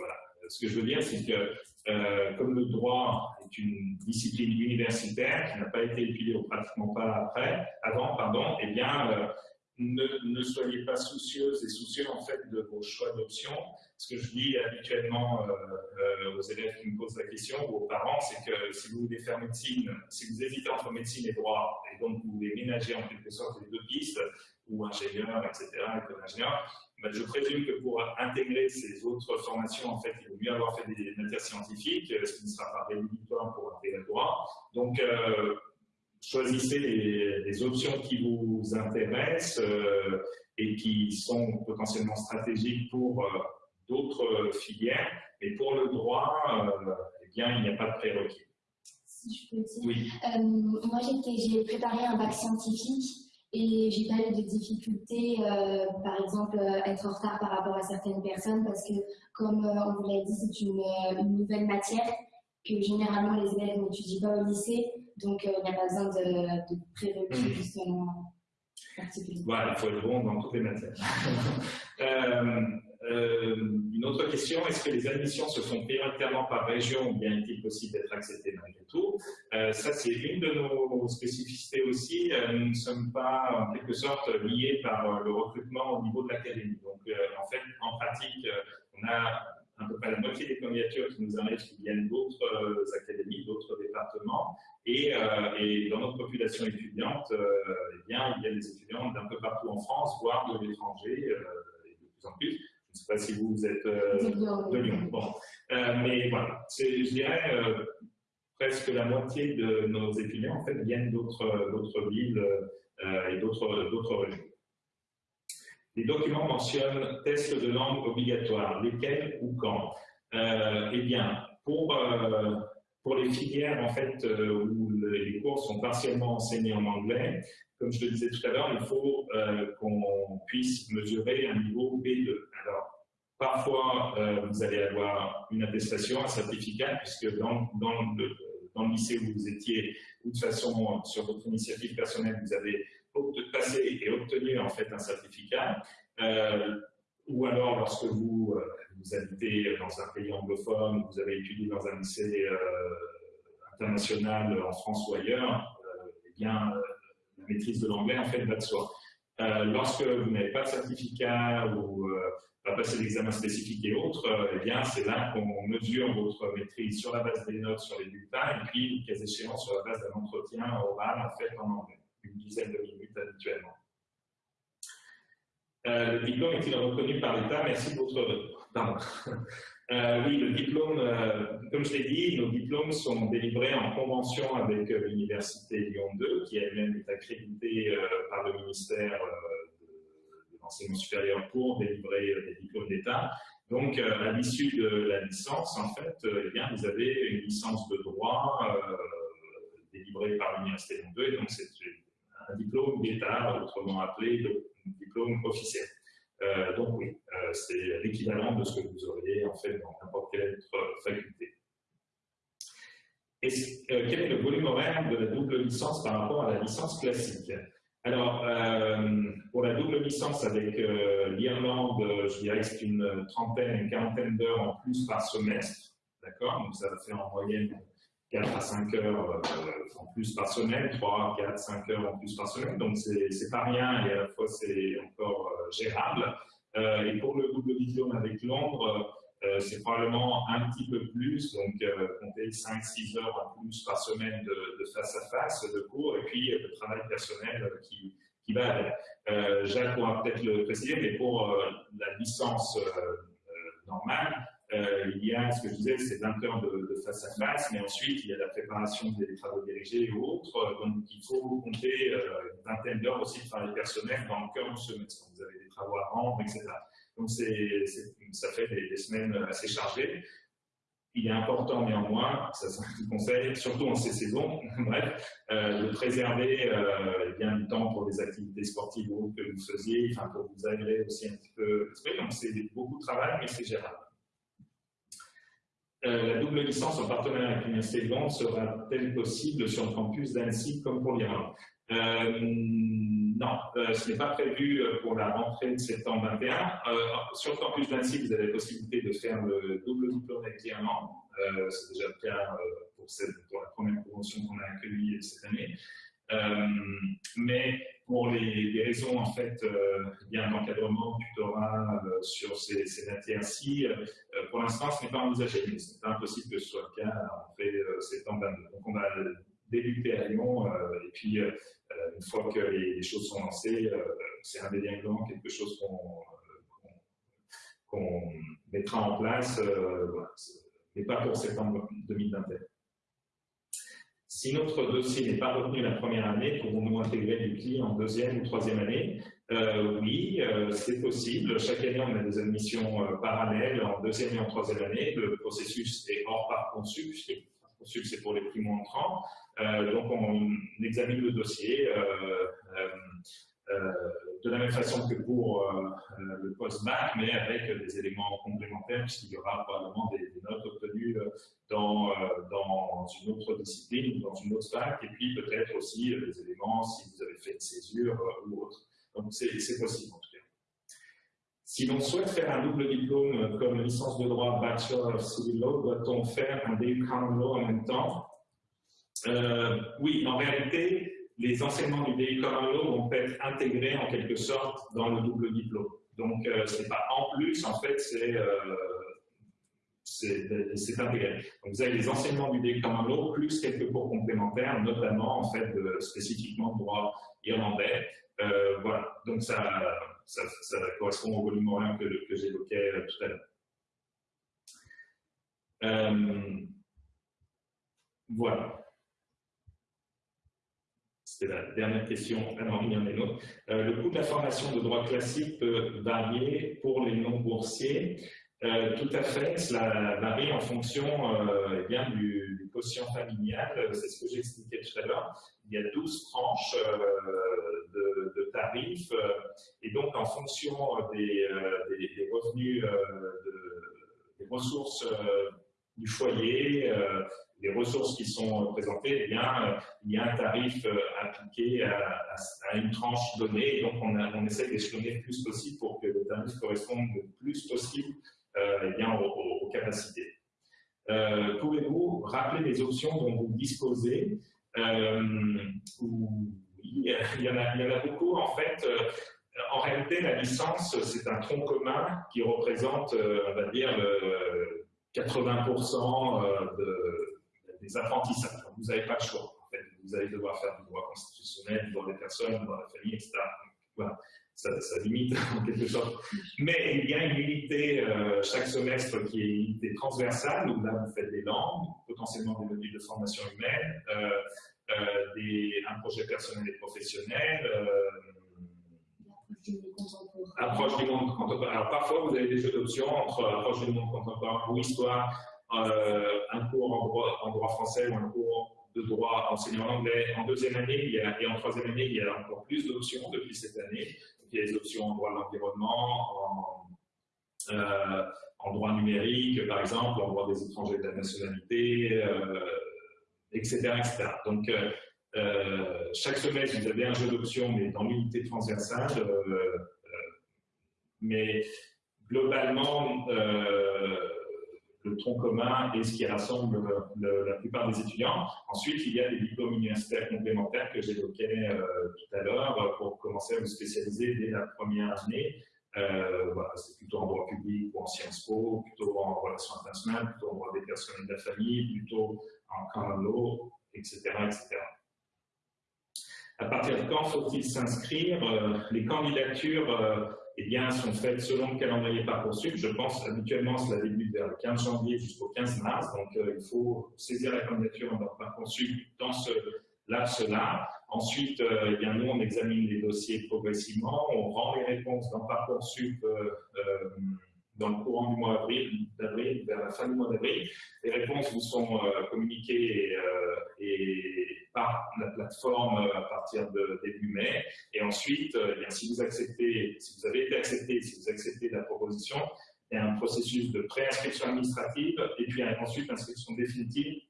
S1: Ce que je veux dire, c'est que comme le droit est une discipline universitaire qui n'a pas été étudiée ou pratiquement pas après, avant, pardon, eh bien, ne, soyez pas soucieuses et soucieux en fait de vos choix d'options. Ce que je dis habituellement euh, euh, aux élèves qui me posent la question ou aux parents, c'est que si vous voulez faire médecine, si vous hésitez entre médecine et droit, et donc vous voulez ménager en quelque sorte les deux pistes, ou ingénieur, etc., école ingénieur, ben je présume que pour intégrer ces autres formations, en fait, il vaut mieux avoir fait des matières scientifiques, ce qui ne sera pas rédhibitoire pour intégrer le droit. Donc, euh, choisissez les, options qui vous intéressent euh, et qui sont potentiellement stratégiques pour euh, d'autres filières. Et pour le droit, euh, eh bien, il n'y a pas de prérequis.
S3: Si je peux dire. Oui. moi, j'ai préparé un bac scientifique et j'ai pas eu de difficultés, par exemple, être en retard par rapport à certaines personnes parce que, comme on vous l'a dit, c'est une, une, nouvelle matière que généralement les élèves n'étudient pas au lycée. Donc, euh, il n'y a pas besoin de, de prérequis, hmm. justement,
S1: Voilà, il faut être bon dans toutes les matières. Euh, euh, une autre question, est-ce que les admissions se font prioritairement par région ou bien est-il possible d'être accepté malgré tout? Ça, c'est une de nos spécificités aussi. nous ne sommes pas, en quelque sorte, liés par le recrutement au niveau de l'académie. Donc, en fait, en pratique, on a à peu près la moitié des candidatures qui nous arrivent qui viennent d'autres euh, académies, d'autres départements. Et, euh, et, dans notre population étudiante, euh, eh bien, il y a des étudiants d'un peu partout en France, voire de l'étranger, et de plus en plus. Je ne sais pas si vous, êtes de Lyon. Bon. mais voilà, je dirais presque la moitié de nos étudiants en fait, viennent d'autres villes et d'autres régions. Les documents mentionnent tests de langue obligatoires, lesquels ou quand euh, Eh bien, pour, euh, pour les filières en fait, euh, où les cours sont partiellement enseignés en anglais, comme je le disais tout à l'heure, il faut qu'on puisse mesurer un niveau B2. Alors, parfois, vous allez avoir une attestation, un certificat, puisque dans, dans, le, dans le lycée où vous étiez, ou de façon sur votre initiative personnelle, vous avez passer et obtenir en fait un certificat, euh, ou alors lorsque vous, euh, vous habitez dans un pays anglophone, vous avez étudié dans un lycée euh, international en France ou ailleurs, eh bien la maîtrise de l'anglais en fait va de soi. lorsque vous n'avez pas de certificat ou pas passé l'examen spécifique et autres, eh bien c'est là qu'on mesure votre maîtrise sur la base des notes sur les bulletins et puis, cas échéant, sur la base d'un entretien oral en fait en anglais une dizaine de minutes habituellement. Euh, le diplôme est-il reconnu par l'État? Merci de votre... Pardon. Euh, oui, le diplôme, euh, comme je l'ai dit, nos diplômes sont délivrés en convention avec l'Université Lyon 2, qui elle-même est accréditée par le ministère de, l'enseignement supérieur pour délivrer des diplômes d'État. Donc, à l'issue de la licence, en fait, eh bien, vous avez une licence de droit délivrée par l'Université Lyon 2, et donc c'est diplôme d'État, autrement appelé diplôme officiel. Euh, donc oui, euh, c'est l'équivalent de ce que vous auriez en fait dans n'importe quelle autre faculté. Et euh, quel est le volume horaire de la double licence par rapport à la licence classique? Alors, pour la double licence avec l'Irlande, je dirais que c'est une trentaine, une quarantaine d'heures en plus par semestre, d'accord? Donc ça faire en moyenne 4 à 5 heures euh, en plus par semaine, 3, 4, 5 heures en plus par semaine. Donc, c'est pas rien et à la fois, c'est encore euh, gérable. Euh, et pour le double diplôme avec Londres, c'est probablement un petit peu plus, donc compter 5-6 heures en plus par semaine de, face à face de cours et puis le travail personnel qui, qui va avec. Jacques pourra peut-être le préciser, mais pour la licence normale, euh, il y a, ce que je disais, c'est 20 heures de, face à face, mais ensuite, il y a la préparation des travaux dirigés et autres. Donc, il faut compter euh, une vingtaine d'heures aussi de travail personnel dans le cœur du semestre. Vous avez des travaux à rendre, etc. Donc, ça fait des, semaines assez chargées. Il est important néanmoins, ça c'est un conseil, surtout en ces saisons, bref, euh, de préserver euh, bien du temps pour des activités sportives que vous faisiez, pour vous aérer aussi un petit peu Donc c'est beaucoup de travail, mais c'est gérable. Euh, la double licence en partenariat avec l'Université de Londres sera-t-elle possible sur le campus d'Annecy comme pour l'Iran euh, Non, euh, ce n'est pas prévu pour la rentrée de septembre 21. sur le campus d'Annecy, vous avez la possibilité de faire le double diplôme avec l'Irlande. C'est déjà le cas pour, la première convention qu'on a accueillie cette année. mais pour les, raisons en fait euh, bien d'encadrement, tutorat euh, sur ces, matières-ci, euh, pour l'instant ce n'est pas envisagé, mais c'est impossible que ce soit le cas en fait septembre 22. Donc on va débuter à Lyon et puis une fois que les, choses sont lancées, c'est indéniablement quelque chose qu'on mettra en place, mais pas pour septembre 2021. Si notre dossier n'est pas retenu la première année, pouvons-nous intégrer du client en deuxième ou troisième année euh, Oui, euh, c'est possible. Chaque année, on a des admissions euh, parallèles en deuxième et en troisième année. Le processus est hors Parcoursup. Parcoursup, c'est pour les primo-entrants. donc, on examine le dossier de la même façon que pour le post-bac, mais avec des éléments complémentaires, puisqu'il y aura probablement des, notes obtenues dans, dans une autre discipline, dans une autre fac, et puis peut-être aussi des éléments si vous avez fait une césure ou autre. Donc c'est possible en tout cas. Si l'on souhaite faire un double diplôme comme licence de droit Bachelor of Civil Law, doit-on faire un DU Common Law en même temps? Euh, Oui, en réalité, les enseignements du DI Common Law vont être intégrés en quelque sorte dans le double diplôme. Donc, euh, ce n'est pas en plus, en fait, c'est euh, intégré. Donc, vous avez les enseignements du DI Common Law plus quelques cours complémentaires, notamment, en fait, spécifiquement droit irlandais. Euh, voilà, donc ça, correspond au volume horaire que, j'évoquais tout à l'heure. voilà. C'est la dernière question. Ah non, il y en a une autre. Euh, le coût de la formation de droit classique peut varier pour les non-boursiers. Euh, tout à fait, cela varie en fonction euh, eh bien, du, quotient familial. C'est ce que j'expliquais tout à l'heure. Il y a 12 tranches de, tarifs et donc en fonction des, revenus, des ressources du foyer, les ressources qui sont présentées, eh bien, euh, il y a un tarif euh, appliqué à, une tranche donnée, et donc on, essaie d'échelonner le plus possible pour que le tarif corresponde le plus possible euh, eh bien, aux, capacités. Pouvez-vous rappeler les options dont vous disposez il, y en a, il y en a beaucoup, en fait. en réalité, la licence, c'est un tronc commun qui représente, on va dire, 80% de, des apprentissages. Vous n'avez pas le choix. Vous allez devoir faire du droit constitutionnel, du droit des personnes, du de la famille, etc. Ça, limite en quelque sorte. Mais il y a une unité euh, chaque semestre qui est une unité transversale, où là vous faites des langues, potentiellement des modules de formation humaine, euh, euh, des, un projet personnel et professionnel,
S3: contemporain
S1: Approche du monde contemporain. Alors parfois, vous avez des jeux d'options entre approche du monde contemporain ou histoire, euh, un cours en droit, en droit français ou un cours de droit enseigné en anglais. En deuxième année il y a, et en troisième année, il y a encore plus d'options depuis cette année. il y a des options en droit de l'environnement, en, euh, droit numérique, par exemple, en droit des étrangers de la nationalité, euh, etc.. Donc, euh, euh, chaque semestre, vous avez un jeu d'options, mais dans l'unité transversale. Euh, mais globalement, le tronc commun et ce qui rassemble la plupart des étudiants. Ensuite, il y a des diplômes universitaires complémentaires que j'évoquais tout à l'heure pour commencer à vous spécialiser dès la première année. Euh, c'est plutôt en droit public ou en Sciences Po, plutôt en relations internationales, plutôt en droit des personnes et de la famille, plutôt en common law, etc., etc. À partir de quand faut-il s'inscrire euh, Les candidatures euh, eh bien, sont faites selon le calendrier Parcoursup. Je pense habituellement cela débute vers le 15 janvier jusqu'au 15 mars. Donc, euh, il faut saisir la candidature dans Parcoursup dans ce laps-là. Ensuite, eh bien, nous, on examine les dossiers progressivement. On rend les réponses dans Parcoursup dans le courant du mois d'avril, vers la fin du mois d'avril. Les réponses vous sont communiquées et par la plateforme euh, à partir de début mai. Et ensuite, euh, eh si vous acceptez, si vous avez été accepté, si vous acceptez la proposition, il y a un processus de préinscription administrative et puis ensuite inscription définitive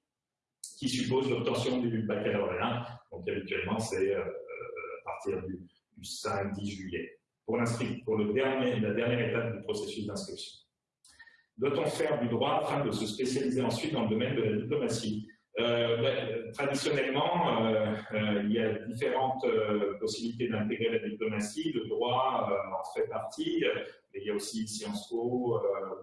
S1: qui suppose l'obtention du baccalauréat. Donc habituellement, c'est euh, à partir du, 5-10 juillet. Pour, pour la dernière étape du processus d'inscription. Doit-on faire du droit afin de se spécialiser ensuite dans le domaine de la diplomatie? Ben, traditionnellement, euh, euh, il y a différentes possibilités d'intégrer la diplomatie. Le droit en fait partie, mais il y a aussi Sciences Po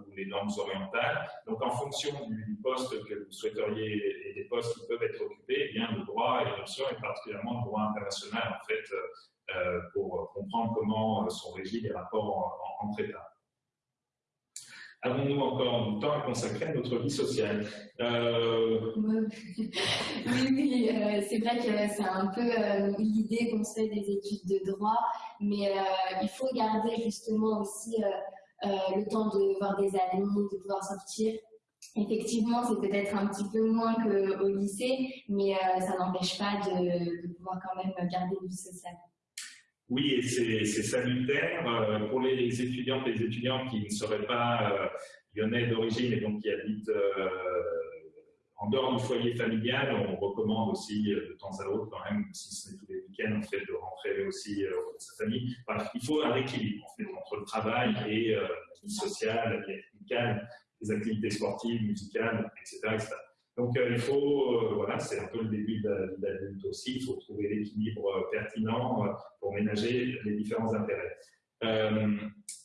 S1: ou les normes orientales. Donc, en fonction du poste que vous souhaiteriez et des postes qui peuvent être occupés, eh bien, le droit est une option, et particulièrement le droit international, en fait, pour comprendre comment sont régis les rapports entre États avons-nous encore du temps à consacrer à notre vie sociale?
S3: Euh, Oui, oui, euh, c'est vrai que c'est un peu euh, l'idée qu'on se fait des études de droit, mais il faut garder justement aussi le temps de voir des amis, de pouvoir sortir. Effectivement, c'est peut-être un petit peu moins qu'au lycée, mais ça n'empêche pas de, de pouvoir quand même garder une vie sociale.
S1: Oui, et c'est salutaire euh, pour les étudiantes et les étudiants qui ne seraient pas euh, lyonnais d'origine et donc qui habitent euh, en dehors du foyer familial. On recommande aussi de temps à autre, quand même, si ce n'est tous les week-ends, en fait, de rentrer aussi auprès de sa famille. il faut un équilibre en fait, entre le travail et la vie sociale, la vie amicale, les activités sportives, musicales, etc. etc. Donc euh, il faut, euh, voilà, c'est un peu le début de l'adulte aussi, il faut trouver l'équilibre euh, pertinent pour ménager les différents intérêts.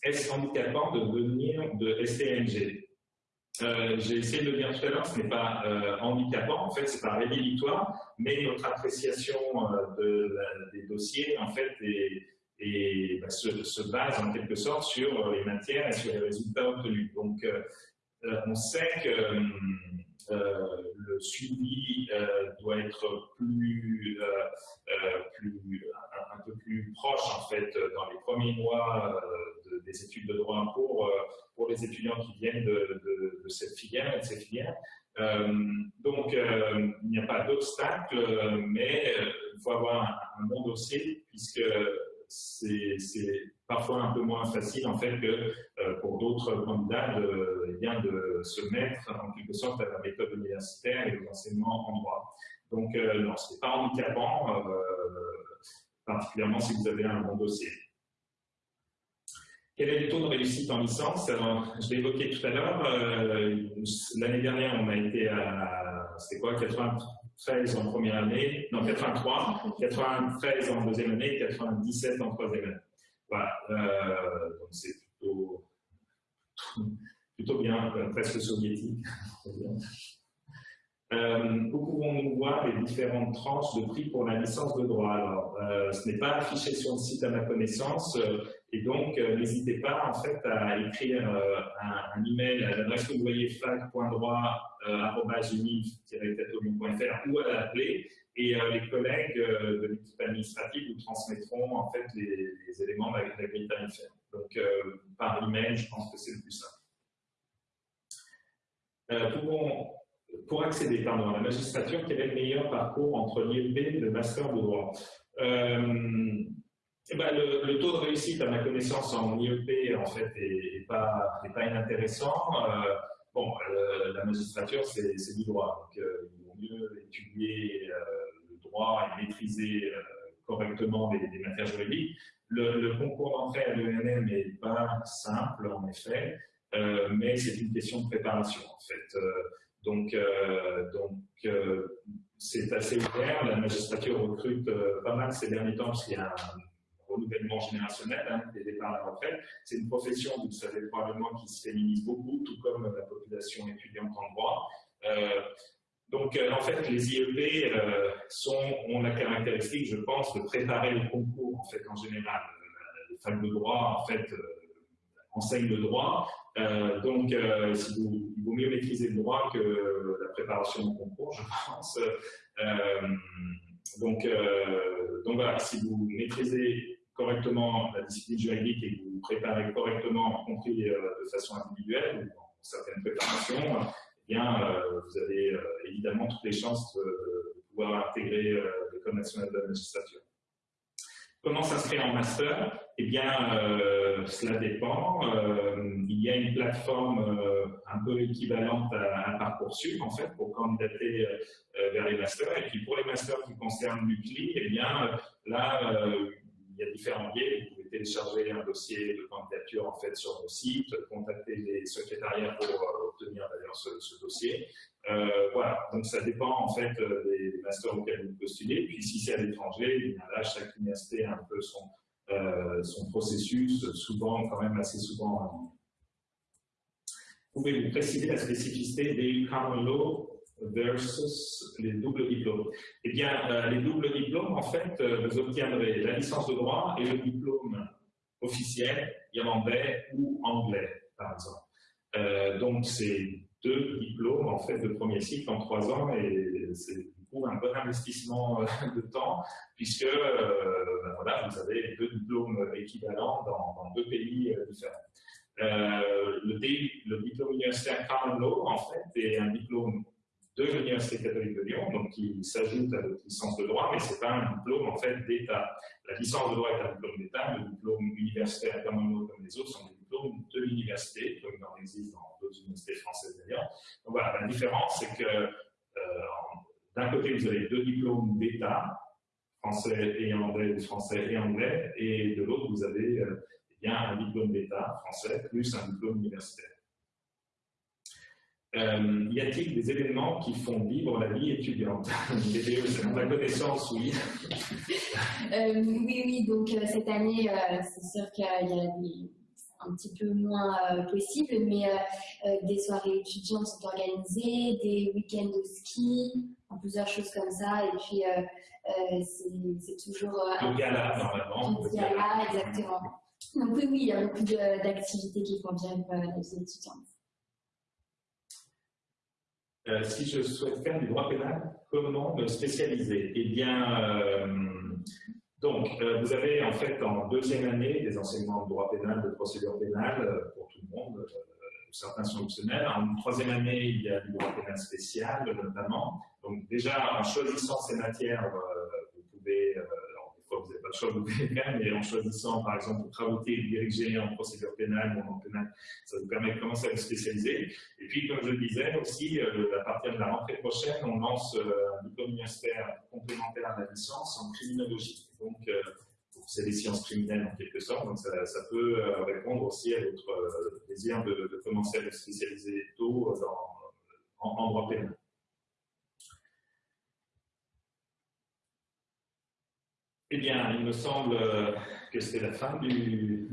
S1: Est-ce handicapant de devenir de STMG J'ai essayé de le dire tout à l'heure, ce n'est pas handicapant, en fait, c'est pas rédhibitoire, mais notre appréciation de, des dossiers, en fait, et bah, se, se, base en quelque sorte sur les matières et sur les résultats obtenus. Donc, on sait que euh, le suivi euh, doit être plus, euh, un, peu plus proche en fait dans les premiers mois des études de droit pour, pour les étudiants qui viennent de, cette filière de donc, il n'y a pas d'obstacle, mais il faut avoir un, un, bon dossier puisque c'est parfois un peu moins facile en fait que euh, pour d'autres candidats de, eh bien, de se mettre en quelque sorte à la méthode universitaire et aux enseignements en droit. Donc euh, non, ce n'est pas handicapant, euh, particulièrement si vous avez un bon dossier. Quel est le taux de réussite en licence Alors, je l'ai évoqué tout à l'heure, l'année dernière on a été à, quoi, 80 13 en première année, non 83, 93 en deuxième année, 97 en troisième année. Voilà, euh, donc c'est plutôt, plutôt bien, euh, presque soviétique. Euh, où pouvons-nous voir les différentes tranches de prix pour la licence de droit Alors, ce n'est pas affiché sur le site à ma connaissance, Et donc, n'hésitez pas en fait à écrire un, un, email à l'adresse que vous voyez fac.droit.geniv-fr ou à l'appeler et les collègues de l'équipe administrative vous transmettront en fait les, éléments de la, grille tarifaire. Donc, par email, je pense que c'est le plus simple. pour, pour accéder pardon, à la magistrature, quel est le meilleur parcours entre l'IEP et le master de droit eh ben, le, taux de réussite, à ma connaissance, en IEP, en fait, n'est pas, pas inintéressant. Euh, bon, euh, la magistrature, c'est du droit. Donc, euh, il vaut mieux étudier le droit et maîtriser correctement les, matières juridiques. Le, concours d'entrée à l'ENM n'est pas simple, en effet, mais c'est une question de préparation, en fait. Donc, donc c'est assez ouvert. La magistrature recrute pas mal ces derniers temps, parce qu'il y a un renouvellement générationnel, hein, des départs à la retraite. C'est une profession, vous le savez probablement, qui se féminise beaucoup, tout comme la population étudiante en droit. Euh, donc, euh, en fait, les IEP euh, sont, ont la caractéristique, je pense, de préparer le concours, en fait, en général. Les facs de droit, en fait, enseignent le droit. donc, si vous, il vaut mieux maîtriser le droit que la préparation au concours, je pense. donc, donc voilà, si vous maîtrisez correctement la discipline juridique et que vous préparez correctement, y compris euh, de façon individuelle ou dans certaines préparations, eh bien, euh, vous avez euh, évidemment toutes les chances de, pouvoir intégrer l'École nationale de la magistrature. Comment s'inscrire en master? Eh bien, cela dépend. il y a une plateforme un peu équivalente à, à, Parcoursup, en fait, pour candidater vers les masters. Et puis, pour les masters qui concernent l'UCLI, eh bien, là, il y a différents biais. Vous pouvez télécharger un dossier de candidature en fait sur nos sites, contacter les secrétariats pour euh, obtenir d'ailleurs ce, dossier. Euh, voilà, donc ça dépend en fait euh, des, masters auxquels vous postulez. Puis si c'est à l'étranger, là chaque université a un peu son, son processus, souvent quand même assez souvent en ligne. Pouvez-vous préciser la spécificité des common versus les doubles diplômes? Eh bien, euh, les doubles diplômes, en fait, euh, vous obtiendrez la licence de droit et le diplôme officiel irlandais ou anglais, par exemple. Euh, donc, c'est deux diplômes, en fait, de premier cycle en trois ans, et c'est un bon investissement de temps, puisque ben voilà, vous avez deux diplômes équivalents dans, deux pays différents. le, diplôme universitaire Common Law, en fait, est un diplôme de l'Université catholique de Lyon, donc qui s'ajoute à votre licence de droit, mais ce n'est pas un diplôme en fait d'État. La licence de droit est un diplôme d'État, le diplôme universitaire comme les autres sont des diplômes de l'université, comme il en existe dans d'autres universités françaises d'ailleurs. Donc voilà, la différence c'est que euh, d'un côté vous avez deux diplômes d'État, français et anglais, français et anglais, et de l'autre vous avez euh, eh bien, un diplôme d'État français plus un diplôme universitaire. Euh, y a-t-il des événements qui font vivre la vie étudiante? C'est ma connaissance, oui.
S3: euh, oui, oui, donc cette année, c'est sûr qu'il y a des, un petit peu moins possible, mais des soirées étudiantes sont organisées, des week-ends de ski, plusieurs choses comme ça, et puis c'est toujours...
S1: le gala, normalement.
S3: Le gala, exactement. Donc oui, oui, il y a beaucoup d'activités qui font vivre la vie étudiante.
S1: Euh, si je souhaite faire du droit pénal, comment me spécialiser? Eh bien, euh, donc, euh, vous avez en fait en deuxième année des enseignements de droit pénal, de procédure pénale pour tout le monde, certains sont optionnels. En troisième année, il y a du droit pénal spécial notamment. Donc déjà, en choisissant ces matières, vous pouvez pas le choix, vous mais en choisissant, par exemple, pour travaux diriger en procédure pénale ou en pénale, ça vous permet de commencer à vous spécialiser. Et puis, comme je le disais aussi, euh, à partir de la rentrée prochaine, on lance euh, un diplôme universitaire complémentaire à la licence en criminologie. Donc, euh, c'est des sciences criminelles en quelque sorte, donc ça, peut répondre aussi à votre désir de, commencer à vous spécialiser tôt en droit pénal. Eh bien, il me semble euh, que c'est la fin du,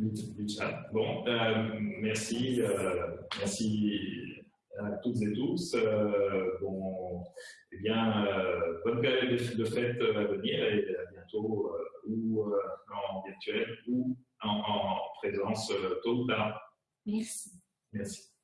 S1: chat. Bon, euh, merci, euh, merci à toutes et tous. bon, eh bien, bonne période de, fête à venir et à bientôt, ou en virtuel ou en, en présence tôt ou tard.
S3: Merci.
S1: Merci.